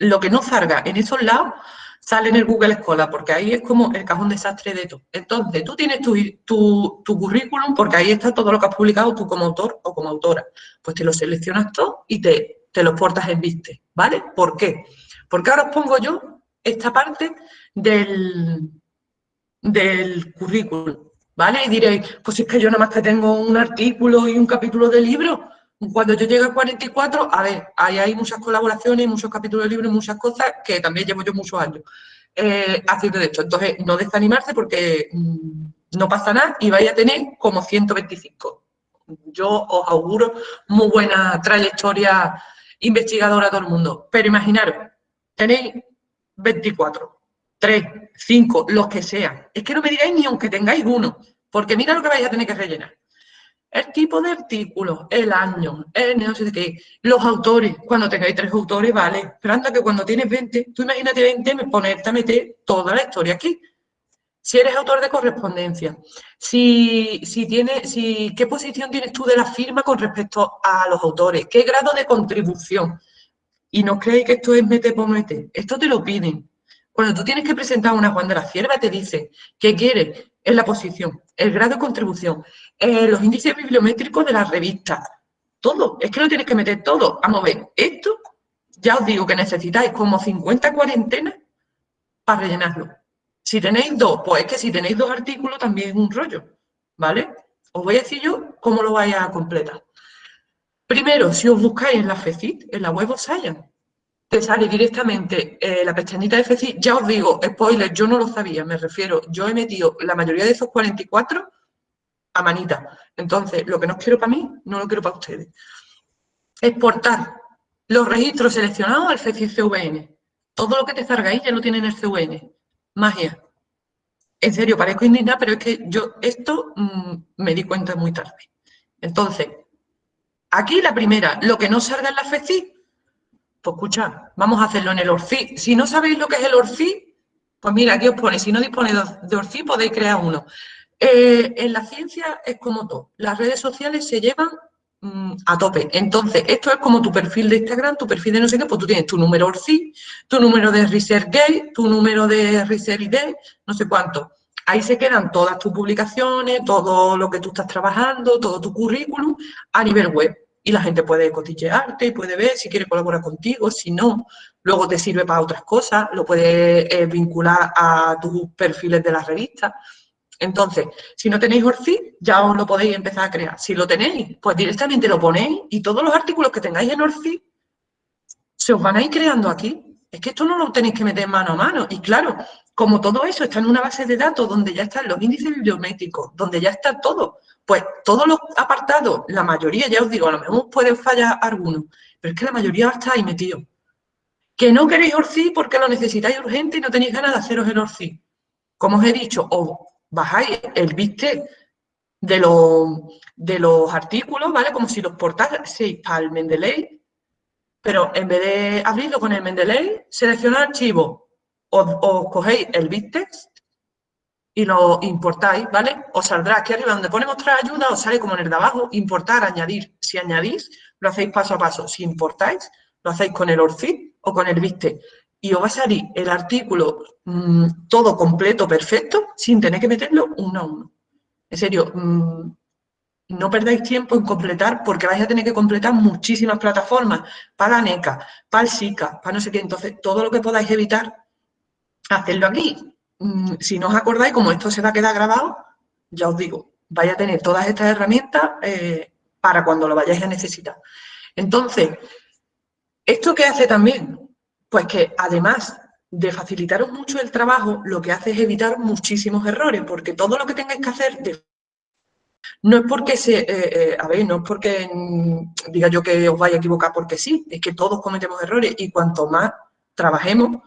Lo que no salga en esos lados sale en el Google Escola, porque ahí es como el cajón desastre de todo. Entonces, tú tienes tu, tu, tu, currículum, porque ahí está todo lo que has publicado tú como autor o como autora. Pues te lo seleccionas todo y te, te lo portas en Viste, ¿vale? ¿Por qué? Porque ahora os pongo yo esta parte del, del currículum, ¿vale? Y diréis, pues es que yo nada más que tengo un artículo y un capítulo de libro. Cuando yo llegue a 44, a ver, ahí hay muchas colaboraciones, muchos capítulos de libro, muchas cosas que también llevo yo muchos años eh, haciendo de esto. Entonces, no desanimarse porque mm, no pasa nada y vais a tener como 125. Yo os auguro muy buena trayectoria investigadora a todo el mundo. Pero imaginaros, tenéis 24, 3, 5, los que sean. Es que no me digáis ni aunque tengáis uno, porque mira lo que vais a tener que rellenar. El tipo de artículo, el año, el no sé qué, los autores. Cuando tengáis tres autores, vale. Pero anda que cuando tienes 20, tú imagínate 20, ponerte a meter toda la historia aquí. Si eres autor de correspondencia, si, si tienes, si, qué posición tienes tú de la firma con respecto a los autores, qué grado de contribución. Y no creéis que esto es mete por mete, esto te lo piden. Cuando tú tienes que presentar una Juan de la Cierva, te dice qué quieres en la posición, el grado de contribución, eh, los índices bibliométricos de la revista, todo. Es que lo tienes que meter todo. Vamos a ver, esto ya os digo que necesitáis como 50 cuarentenas para rellenarlo. Si tenéis dos, pues es que si tenéis dos artículos también es un rollo, ¿vale? Os voy a decir yo cómo lo vais a completar. Primero, si os buscáis en la FECIT, en la web of Science, te sale directamente eh, la pestañita de FECIT. Ya os digo, spoiler, yo no lo sabía, me refiero, yo he metido la mayoría de esos 44 a manita. Entonces, lo que no quiero para mí, no lo quiero para ustedes. Exportar los registros seleccionados al FECIT CVN. Todo lo que te ahí ya lo tiene en el CVN magia. En serio, parezco indignada, pero es que yo esto mm, me di cuenta muy tarde. Entonces, aquí la primera, lo que no salga en la FECI, pues escucha, vamos a hacerlo en el ORFI. Si no sabéis lo que es el ORFI, pues mira, aquí os pone, si no disponéis de ORFI podéis crear uno. Eh, en la ciencia es como todo, las redes sociales se llevan Mm, a tope. Entonces, esto es como tu perfil de Instagram, tu perfil de no sé qué, pues tú tienes tu número ORCI, tu número de ResearchGate, tu número de ResearchGate, no sé cuánto. Ahí se quedan todas tus publicaciones, todo lo que tú estás trabajando, todo tu currículum a nivel web. Y la gente puede cotillearte y puede ver si quiere colaborar contigo, si no. Luego te sirve para otras cosas, lo puedes eh, vincular a tus perfiles de las revistas. Entonces, si no tenéis Orfi, ya os lo podéis empezar a crear. Si lo tenéis, pues directamente lo ponéis y todos los artículos que tengáis en Orfi se os van a ir creando aquí. Es que esto no lo tenéis que meter mano a mano. Y claro, como todo eso está en una base de datos donde ya están los índices bibliométricos, donde ya está todo, pues todos los apartados, la mayoría, ya os digo, a lo mejor pueden fallar algunos, pero es que la mayoría va a estar ahí metido. Que no queréis Orfi porque lo necesitáis urgente y no tenéis ganas de haceros el Orfi. Como os he dicho, o bajáis el viste de los, de los artículos, ¿vale? Como si los portaseis el Mendeley, pero en vez de abrirlo con el Mendeley, seleccionad archivo, os, cogéis el bittext y lo importáis, ¿vale? Os saldrá aquí arriba donde pone mostrar ayuda, os sale como en el de abajo, importar, añadir. Si añadís, lo hacéis paso a paso. Si importáis, lo hacéis con el ORFID o con el bittext y os va a salir el artículo mm, todo completo, perfecto, sin tener que meterlo uno a uno. En serio, mm, no perdáis tiempo en completar porque vais a tener que completar muchísimas plataformas para la NECA, para el SICA, para no sé qué. Entonces, todo lo que podáis evitar, hacerlo aquí. Mm, si no os acordáis, como esto se va a quedar grabado, ya os digo, vais a tener todas estas herramientas eh, para cuando lo vayáis a necesitar. Entonces, ¿esto qué hace también? Pues que además de facilitaros mucho el trabajo, lo que hace es evitar muchísimos errores, porque todo lo que tengáis que hacer no es porque se, eh, eh, a ver, no es porque mm, diga yo que os vaya a equivocar porque sí, es que todos cometemos errores y cuanto más trabajemos,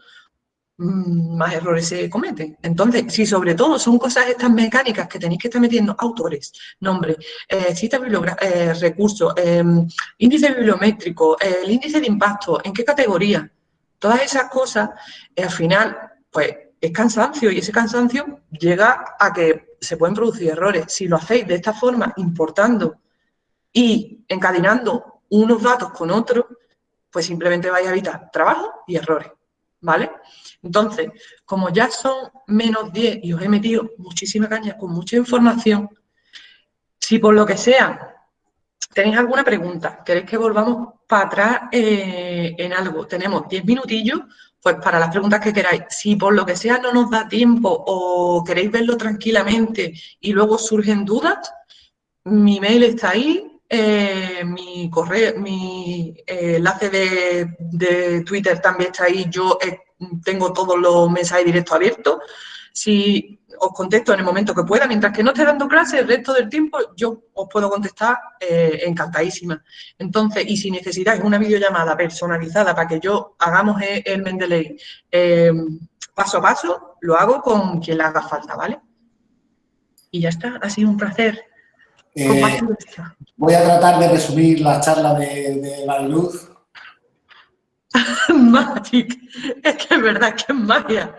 mm, más errores se cometen. Entonces, si sobre todo son cosas estas mecánicas que tenéis que estar metiendo autores, nombre, eh, citas eh, recursos, em, índice bibliométrico, el índice de impacto, en qué categoría, Todas esas cosas, eh, al final, pues es cansancio y ese cansancio llega a que se pueden producir errores. Si lo hacéis de esta forma, importando y encadenando unos datos con otros, pues simplemente vais a evitar trabajo y errores. ¿vale? Entonces, como ya son menos 10 y os he metido muchísima caña con mucha información, si por lo que sea tenéis alguna pregunta, queréis que volvamos para atrás eh, en algo, tenemos 10 minutillos, pues para las preguntas que queráis. Si por lo que sea no nos da tiempo o queréis verlo tranquilamente y luego surgen dudas, mi mail está ahí, eh, mi correo, mi eh, enlace de, Twitter también está ahí. Yo eh, tengo todos los mensajes directos abiertos. Si os contesto en el momento que pueda, mientras que no esté dando clase, el resto del tiempo yo os puedo contestar encantadísima. Entonces, y si necesitáis una videollamada personalizada para que yo hagamos el Mendeley paso a paso, lo hago con quien le haga falta, ¿vale? Y ya está, ha sido un placer. Eh, voy a tratar de resumir la charla de, de Mariluz. Magic, es que es verdad que es magia.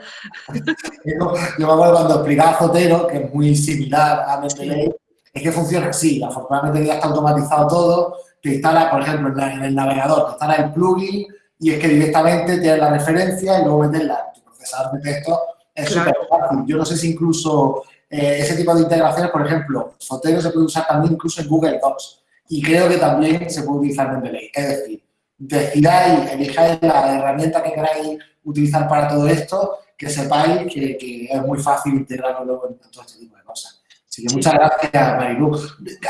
yo, me acuerdo cuando explicaba a Zotero, que es muy similar a Mendeley, es que funciona así. Afortunadamente ya está automatizado todo. Te instala, por ejemplo, en, el navegador, te instala el plugin y es que directamente tienes la referencia y luego meterla en tu procesador de texto. Es súper fácil. Yo no sé si incluso eh, ese tipo de integraciones, por ejemplo, Zotero se puede usar también incluso en Google Docs y creo que también se puede utilizar en Mendeley. Es decir, decidáis, elijáis la herramienta que queráis utilizar para todo esto, que sepáis que, es muy fácil integrarlo luego en todo este tipo de cosas. Así que muchas gracias, Marilu.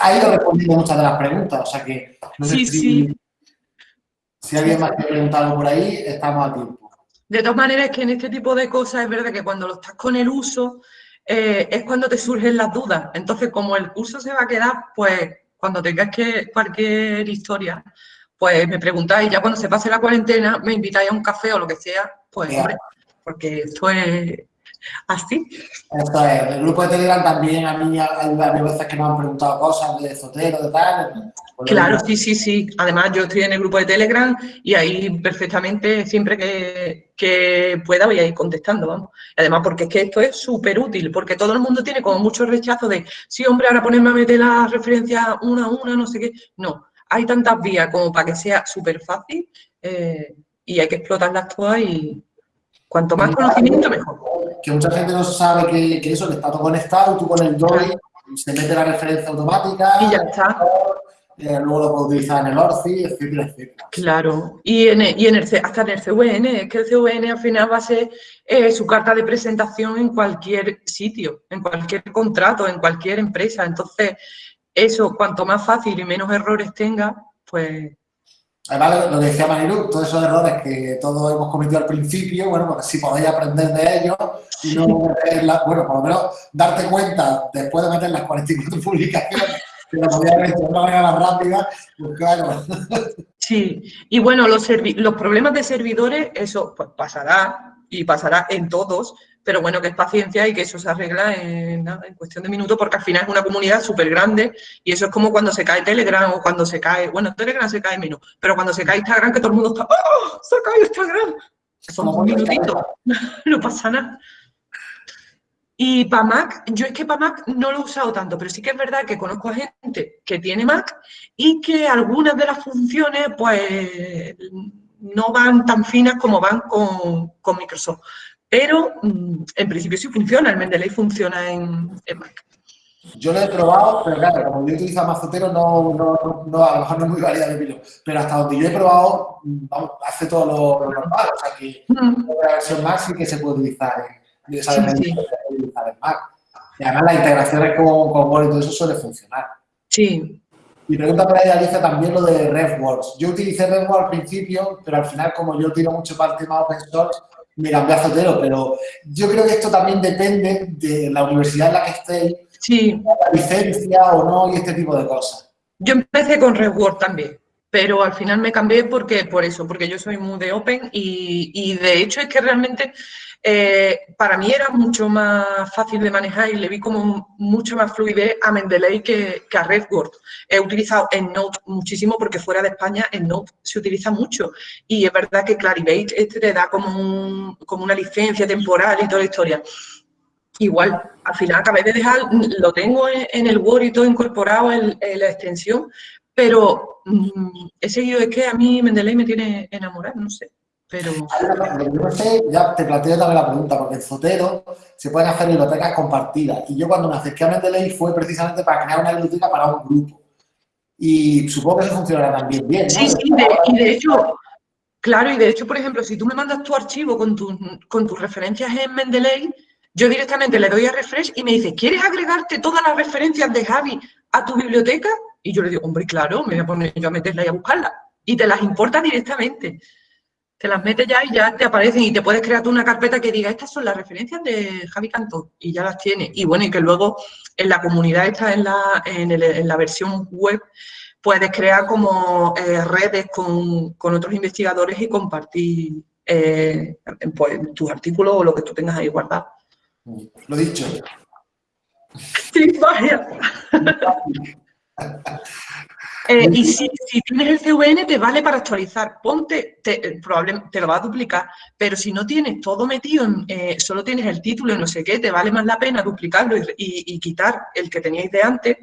Ha ido respondiendo muchas de las preguntas, o sea que no sé si, si alguien más quiere preguntar algo por ahí, estamos a tiempo. De todas maneras, que en este tipo de cosas es verdad que cuando lo estás con el uso, eh, es cuando te surgen las dudas. Entonces, como el curso se va a quedar, pues cuando tengáis que cualquier historia, pues me preguntáis, ya cuando se pase la cuarentena, me invitáis a un café o lo que sea, pues hombre, porque esto es así. Esto es, el grupo de Telegram también a mí hay varias veces que me han preguntado cosas de Zotero, de tal. Claro, sí, sí, sí. Además, yo estoy en el grupo de Telegram y ahí perfectamente, siempre que, que pueda, voy a ir contestando, vamos. además, porque es que esto es súper útil, porque todo el mundo tiene como mucho rechazo de, sí, hombre, ahora ponerme a meter la referencia una a una, no sé qué. No, hay tantas vías como para que sea súper fácil eh, y hay que explotarlas todas y cuanto más conocimiento, mejor. Que mucha gente no sabe que, que eso, que está todo conectado, tú con el DOI, se mete la referencia automática. Y ya está. Eh, luego lo puedo utilizar en el ORCI, etcétera, etcétera. Claro, y, en, y en el, hasta en el CVN, es que el CVN al final va a ser eh, su carta de presentación en cualquier sitio, en cualquier contrato, en cualquier empresa. Entonces, eso, cuanto más fácil y menos errores tenga, pues... Además, lo decía Marilu, todos esos errores que todos hemos cometido al principio, bueno, pues si podéis aprender de ellos y no bueno, por lo menos darte cuenta después de meter las 44 publicaciones que lo podía haber hecho de una manera más rápida, pues claro. Sí, y bueno, los, los problemas de servidores, eso pues pasará y pasará en todos, pero bueno, que es paciencia y que eso se arregla en, en cuestión de minutos porque al final es una comunidad súper grande y eso es como cuando se cae Telegram o cuando se cae, bueno, Telegram se cae menos, pero cuando se cae Instagram que todo el mundo está, ¡oh! ¡Se ha caído Instagram! Son un minutito, no pasa nada. Y para Mac, yo es que para Mac no lo he usado tanto, pero sí que es verdad que conozco a gente que tiene Mac y que algunas de las funciones pues no van tan finas como van con, con Microsoft. Pero mm, en principio sí funciona, el Mendeley funciona en, Mac. Yo lo he probado, pero claro, como yo utilizo Mazotero, no, no, no, a lo mejor no es muy válida de Pero hasta donde yo he probado, mm, hace todo lo, normal. O sea que mm. la versión Mac sí que se puede utilizar en, sí, sí. utilizar en Mac. Y además las integraciones con, con Word y todo eso suele funcionar. Sí. Y pregunta para ella, dice también lo de RevWorks. Yo utilicé RevWorks al principio, pero al final, como yo tiro mucho para el tema open source, me cambié a Zotero, pero yo creo que esto también depende de la universidad en la que estéis, sí. la licencia o no y este tipo de cosas. Yo empecé con RedWord también, pero al final me cambié porque por eso, porque yo soy muy de Open y, y de hecho es que realmente eh, para mí era mucho más fácil de manejar y le vi como mucho más fluidez a Mendeley que, a RedWord. He utilizado EndNote muchísimo porque fuera de España EndNote se utiliza mucho y es verdad que Clarivate este te da como, como una licencia temporal y toda la historia. Igual, al final acabé de dejar, lo tengo en, el Word y todo incorporado en, la extensión, pero mm, he seguido, es que a mí Mendeley me tiene enamorado, no sé pero... Yo no sé, ya te planteo también la pregunta, porque en Zotero se pueden hacer bibliotecas compartidas. Y yo cuando me acerqué a Mendeley fue precisamente para crear una biblioteca para un grupo. Y supongo que eso funcionará también bien, ¿no? Sí, sí, y de hecho, claro, y de hecho, por ejemplo, si tú me mandas tu archivo con, con tus referencias en Mendeley, yo directamente le doy a refresh y me dice, ¿quieres agregarte todas las referencias de Javi a tu biblioteca? Y yo le digo, hombre, claro, me voy a poner yo a meterla y a buscarla. Y te las importa directamente te las metes ya y ya te aparecen y te puedes crear tú una carpeta que diga, estas son las referencias de Javi Cantó y ya las tienes. Y bueno, y que luego en la comunidad está en la, en, la versión web, puedes crear como eh, redes con, otros investigadores y compartir eh, pues, tus artículos o lo que tú tengas ahí guardado. Lo dicho. Sí, vaya. Eh, y si, tienes el CVN, te vale para actualizar. Ponte, te, probablemente te lo va a duplicar, pero si no tienes todo metido, en, eh, solo tienes el título y no sé qué, te vale más la pena duplicarlo y, quitar el que teníais de antes.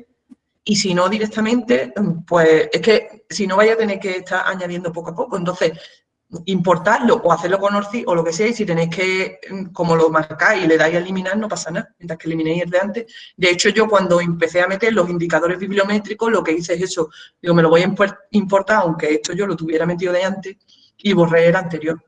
Y si no, directamente, pues es que si no vaya a tener que estar añadiendo poco a poco. Entonces, importarlo o hacerlo con Orci o lo que sea, y si tenéis que, mm, como lo marcáis y le dais a eliminar, no pasa nada, mientras que eliminéis el de antes. De hecho, yo cuando empecé a meter los indicadores bibliométricos, lo que hice es eso, digo, me lo voy a importar, aunque esto yo lo tuviera metido de antes, y borré el anterior.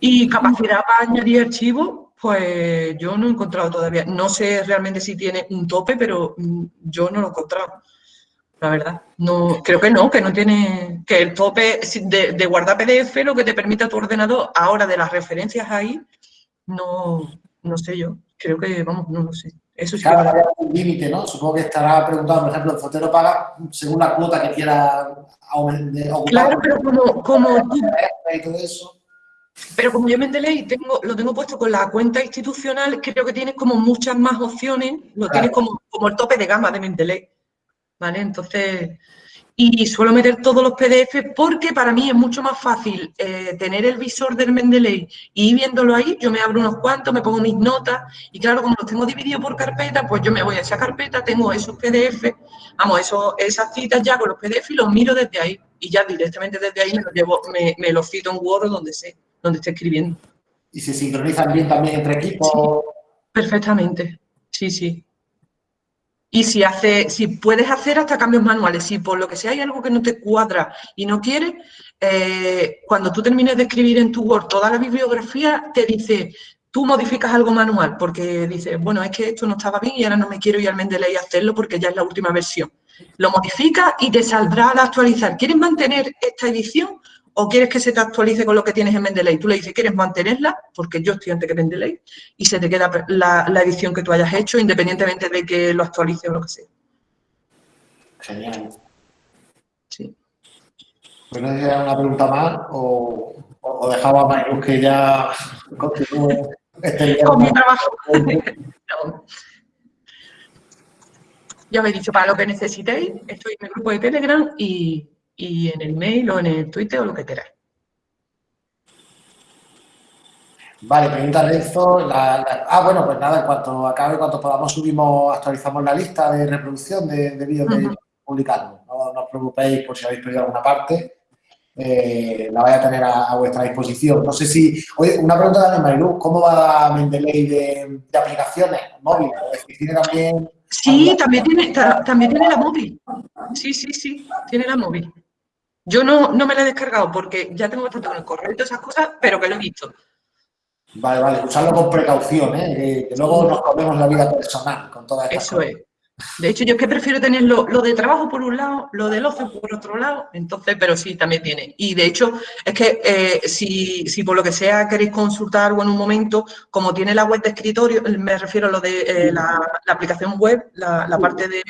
Y capacidad para añadir archivos, pues yo no he encontrado todavía, no sé realmente si tiene un tope, pero mm, yo no lo he encontrado la verdad. No, creo que no, que no tiene, que el tope de, guardar PDF lo que te permite a tu ordenador ahora de las referencias ahí, no, no sé yo, creo que, vamos, no lo sé. Eso sí claro, que... un límite, ¿no? Supongo que estará preguntando, por ejemplo, el fotero paga según la cuota que quiera aumentar. Claro, pero como, como Pero como yo Mendeley tengo, lo tengo puesto con la cuenta institucional, creo que tienes como muchas más opciones, lo tienes como, como el tope de gama de Mendeley. ¿Vale? Entonces, y suelo meter todos los PDF porque para mí es mucho más fácil eh, tener el visor del Mendeley y ir viéndolo ahí, yo me abro unos cuantos, me pongo mis notas y claro, como los tengo divididos por carpeta, pues yo me voy a esa carpeta, tengo esos PDF, vamos, eso, esas citas ya con los PDF y los miro desde ahí y ya directamente desde ahí me los, llevo, me, los cito en Word donde sé, donde esté escribiendo. ¿Y se sincronizan bien también entre equipos? perfectamente, sí, sí. Y si, hace, si puedes hacer hasta cambios manuales, si por lo que sea hay algo que no te cuadra y no quieres, eh, cuando tú termines de escribir en tu Word toda la bibliografía, te dice, tú modificas algo manual, porque dices, bueno, es que esto no estaba bien y ahora no me quiero ir al Mendeley a hacerlo porque ya es la última versión. Lo modificas y te saldrá al actualizar. ¿Quieres mantener esta edición o quieres que se te actualice con lo que tienes en Mendeley. Tú le dices, ¿quieres mantenerla? Porque yo estoy antes que Mendeley y se te queda la, edición que tú hayas hecho independientemente de que lo actualice o lo que sea. Genial. Sí. Pues una pregunta más o, o dejaba a Mayrus que ya continúe este Con mi trabajo. Ya me he dicho, para lo que necesitéis, estoy en el grupo de Telegram y y en el mail o en el Twitter o lo que queráis. Vale, pregunta de esto. ah, bueno, pues nada, en cuanto acabe, cuanto podamos subimos, actualizamos la lista de reproducción de, vídeos que publicamos. No, os preocupéis por si habéis perdido alguna parte. Eh, la voy a tener a, vuestra disposición. No sé si... Oye, una pregunta de Marilu. ¿Cómo va Mendeley de, de aplicaciones móviles? ¿Tiene también... Sí, también tiene, también tiene la móvil. Sí, sí, sí, tiene la móvil. Yo no, no me la he descargado porque ya tengo bastante con el correo y todas esas cosas, pero que lo he visto. Vale, vale, usarlo con precaución, ¿eh? que luego nos comemos la vida personal con toda esta Eso es. De hecho, yo es que prefiero tener lo, de trabajo por un lado, lo del ocio por otro lado, entonces, pero sí, también tiene. Y de hecho, es que eh, si, si, por lo que sea queréis consultar algo en un momento, como tiene la web de escritorio, me refiero a lo de eh, la, aplicación web, la parte de,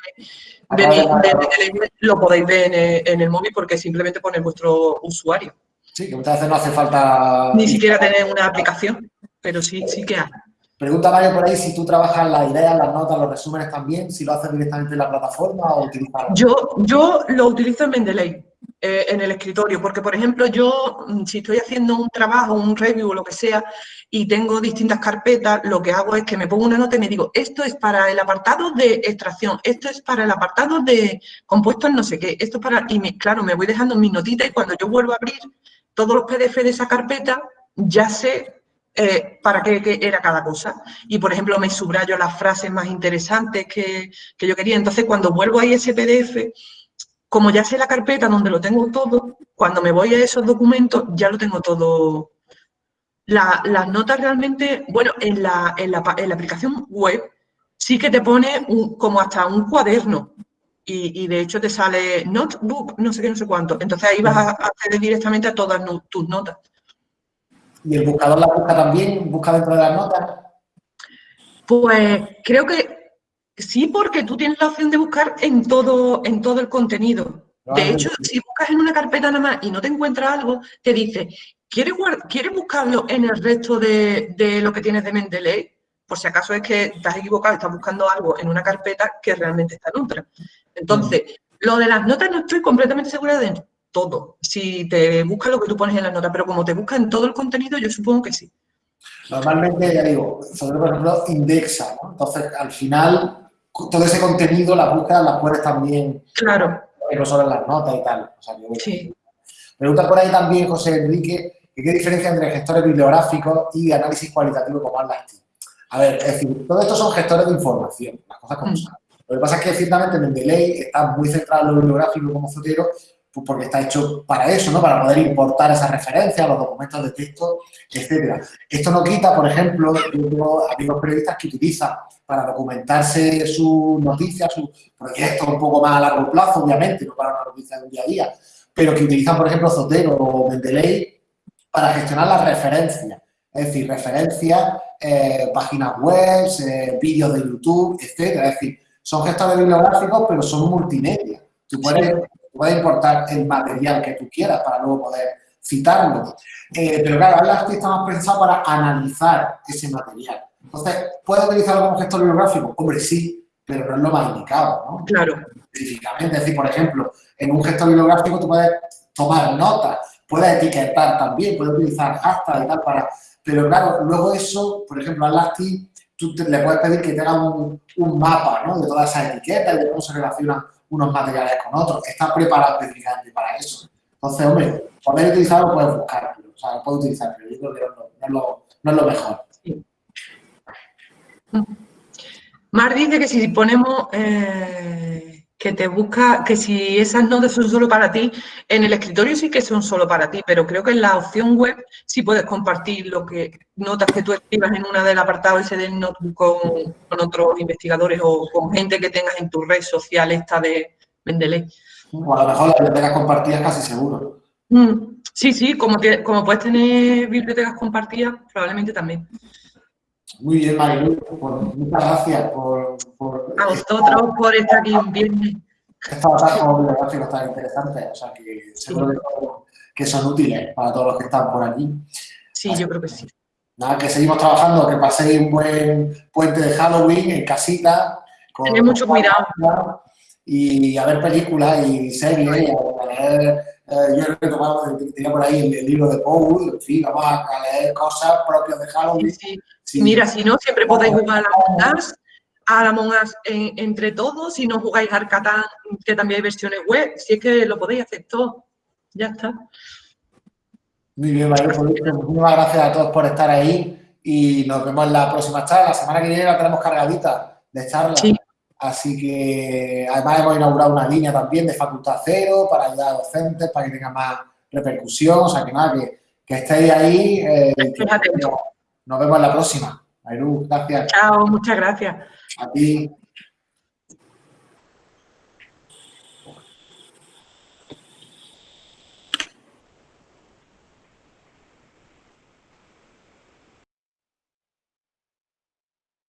lo podéis ver en el, móvil porque simplemente pone vuestro usuario. Sí, que muchas veces no hace falta... Ni siquiera tener una aplicación, pero sí, sí que hay. Pregunta Mario por ahí si tú trabajas las ideas, las notas, los resúmenes también, si lo haces directamente en la plataforma o utilizas... Yo, yo lo utilizo en Mendeley. Eh, en el escritorio, porque por ejemplo yo, mm, si estoy haciendo un trabajo, un review o lo que sea, y tengo distintas carpetas, lo que hago es que me pongo una nota y me digo, esto es para el apartado de extracción, esto es para el apartado de compuestos no sé qué, esto es para... Y claro, me voy dejando mis notitas y cuando yo vuelvo a abrir todos los PDF de esa carpeta, ya sé eh, para qué, era cada cosa. Y, por ejemplo, me subrayo las frases más interesantes que, que yo quería. Entonces, cuando vuelvo a ese PDF, como ya sé la carpeta donde lo tengo todo, cuando me voy a esos documentos ya lo tengo todo. las notas realmente, bueno, en la, en, la, aplicación web sí que te pone como hasta un cuaderno y, de hecho te sale notebook, no sé qué, no sé cuánto. Entonces ahí vas a acceder directamente a todas tus notas. ¿Y el buscador la busca también? ¿Busca dentro de las notas? Pues creo que Sí, porque tú tienes la opción de buscar en todo, en todo el contenido. De hecho, si buscas en una carpeta nada más y no te encuentras algo, te dice, ¿quieres, ¿quieres buscarlo en el resto de, lo que tienes de Mendeley? Por si acaso es que estás equivocado, estás buscando algo en una carpeta que realmente está en otra. Entonces, lo de las notas no estoy completamente segura de todo. Si te busca lo que tú pones en las notas, pero como te busca en todo el contenido, yo supongo que sí. Normalmente, ya digo, sobre por ejemplo, indexa, ¿no? Entonces, al final, todo ese contenido, las búsquedas las puedes también... Claro. No solo las notas y tal. sí. Pregunta por ahí también José Enrique, ¿qué diferencia entre gestores bibliográficos y análisis cualitativo como Atlas A ver, es decir, todo esto son gestores de información, las cosas como mm. son. Lo que pasa es que ciertamente Mendeley está muy centrado en lo bibliográfico como Zotero, pues porque está hecho para eso, ¿no? Para poder importar esas referencias, los documentos de texto, etcétera. Esto no quita, por ejemplo, amigos periodistas que utilizan para documentarse sus noticias, sus proyectos un poco más a largo plazo, obviamente, no para una noticia de un día a día, pero que utilizan, por ejemplo, Zotero o Mendeley para gestionar las referencias. Es decir, referencias, eh, páginas web, eh, vídeos de YouTube, etcétera. Es decir, son gestores bibliográficos, pero son multimedia. Tú puedes, importar el material que tú quieras para luego poder citarlo. Eh, pero claro, Atlas está más pensado para analizar ese material. Entonces, ¿puede utilizarlo como gestor bibliográfico? Hombre, sí, pero no es lo más indicado, ¿no? Claro. Específicamente, es decir, por ejemplo, en un gestor bibliográfico tú puedes tomar notas, puedes etiquetar también, puedes utilizar hashtags y tal para... Pero claro, luego eso, por ejemplo, a Lasty, tú le puedes pedir que tenga un, un mapa, ¿no? De todas esas etiquetas y de cómo se relacionan unos materiales con otros. Está preparado específicamente para eso. Entonces, hombre, poder utilizarlo puedes buscarlo, o sea, lo puedes utilizar, pero yo creo que no, es, lo, no es lo mejor. Mar dice que si ponemos eh, que te busca, que si esas notas son solo para ti, en el escritorio sí que son solo para ti, pero creo que en la opción web sí puedes compartir lo que notas que tú escribas en una del apartado ese del notebook con, otros investigadores o con gente que tengas en tu red social esta de Mendeley. O a lo mejor las bibliotecas compartidas casi seguro. Mm, sí, sí, como, como puedes tener bibliotecas compartidas, probablemente también. Muy bien, Marilu, pues, muchas gracias por, A vosotros por estar aquí un viernes. Estos como bibliográficos tan interesantes, o sea que seguro que, son útiles para todos los que están por aquí. Sí, yo creo que sí. Nada, que seguimos trabajando, que paséis un buen puente de Halloween en casita. Tened mucho cuidado. Y a ver películas y series, y a leer eh, yo he retomado, tenía por ahí el, libro de Paul, en fin, vamos a, leer cosas propias de Halloween. Sí, Mira, si no, siempre podéis jugar a Us, a Among Us entre todos, si no jugáis al Catán, que también hay versiones web, si es que lo podéis hacer todo. Ya está. Muy bien, María, pues, muchísimas gracias a todos por estar ahí y nos vemos en la próxima charla. La semana que viene la tenemos cargadita de charla. Sí. Así que además hemos inaugurado una línea también de Facultad Cero para ayudar a docentes, para que tenga más repercusión. O sea, que nada, que, que estéis ahí. Eh, nos vemos en la próxima. Ayru, gracias. Chao, muchas gracias. A ti.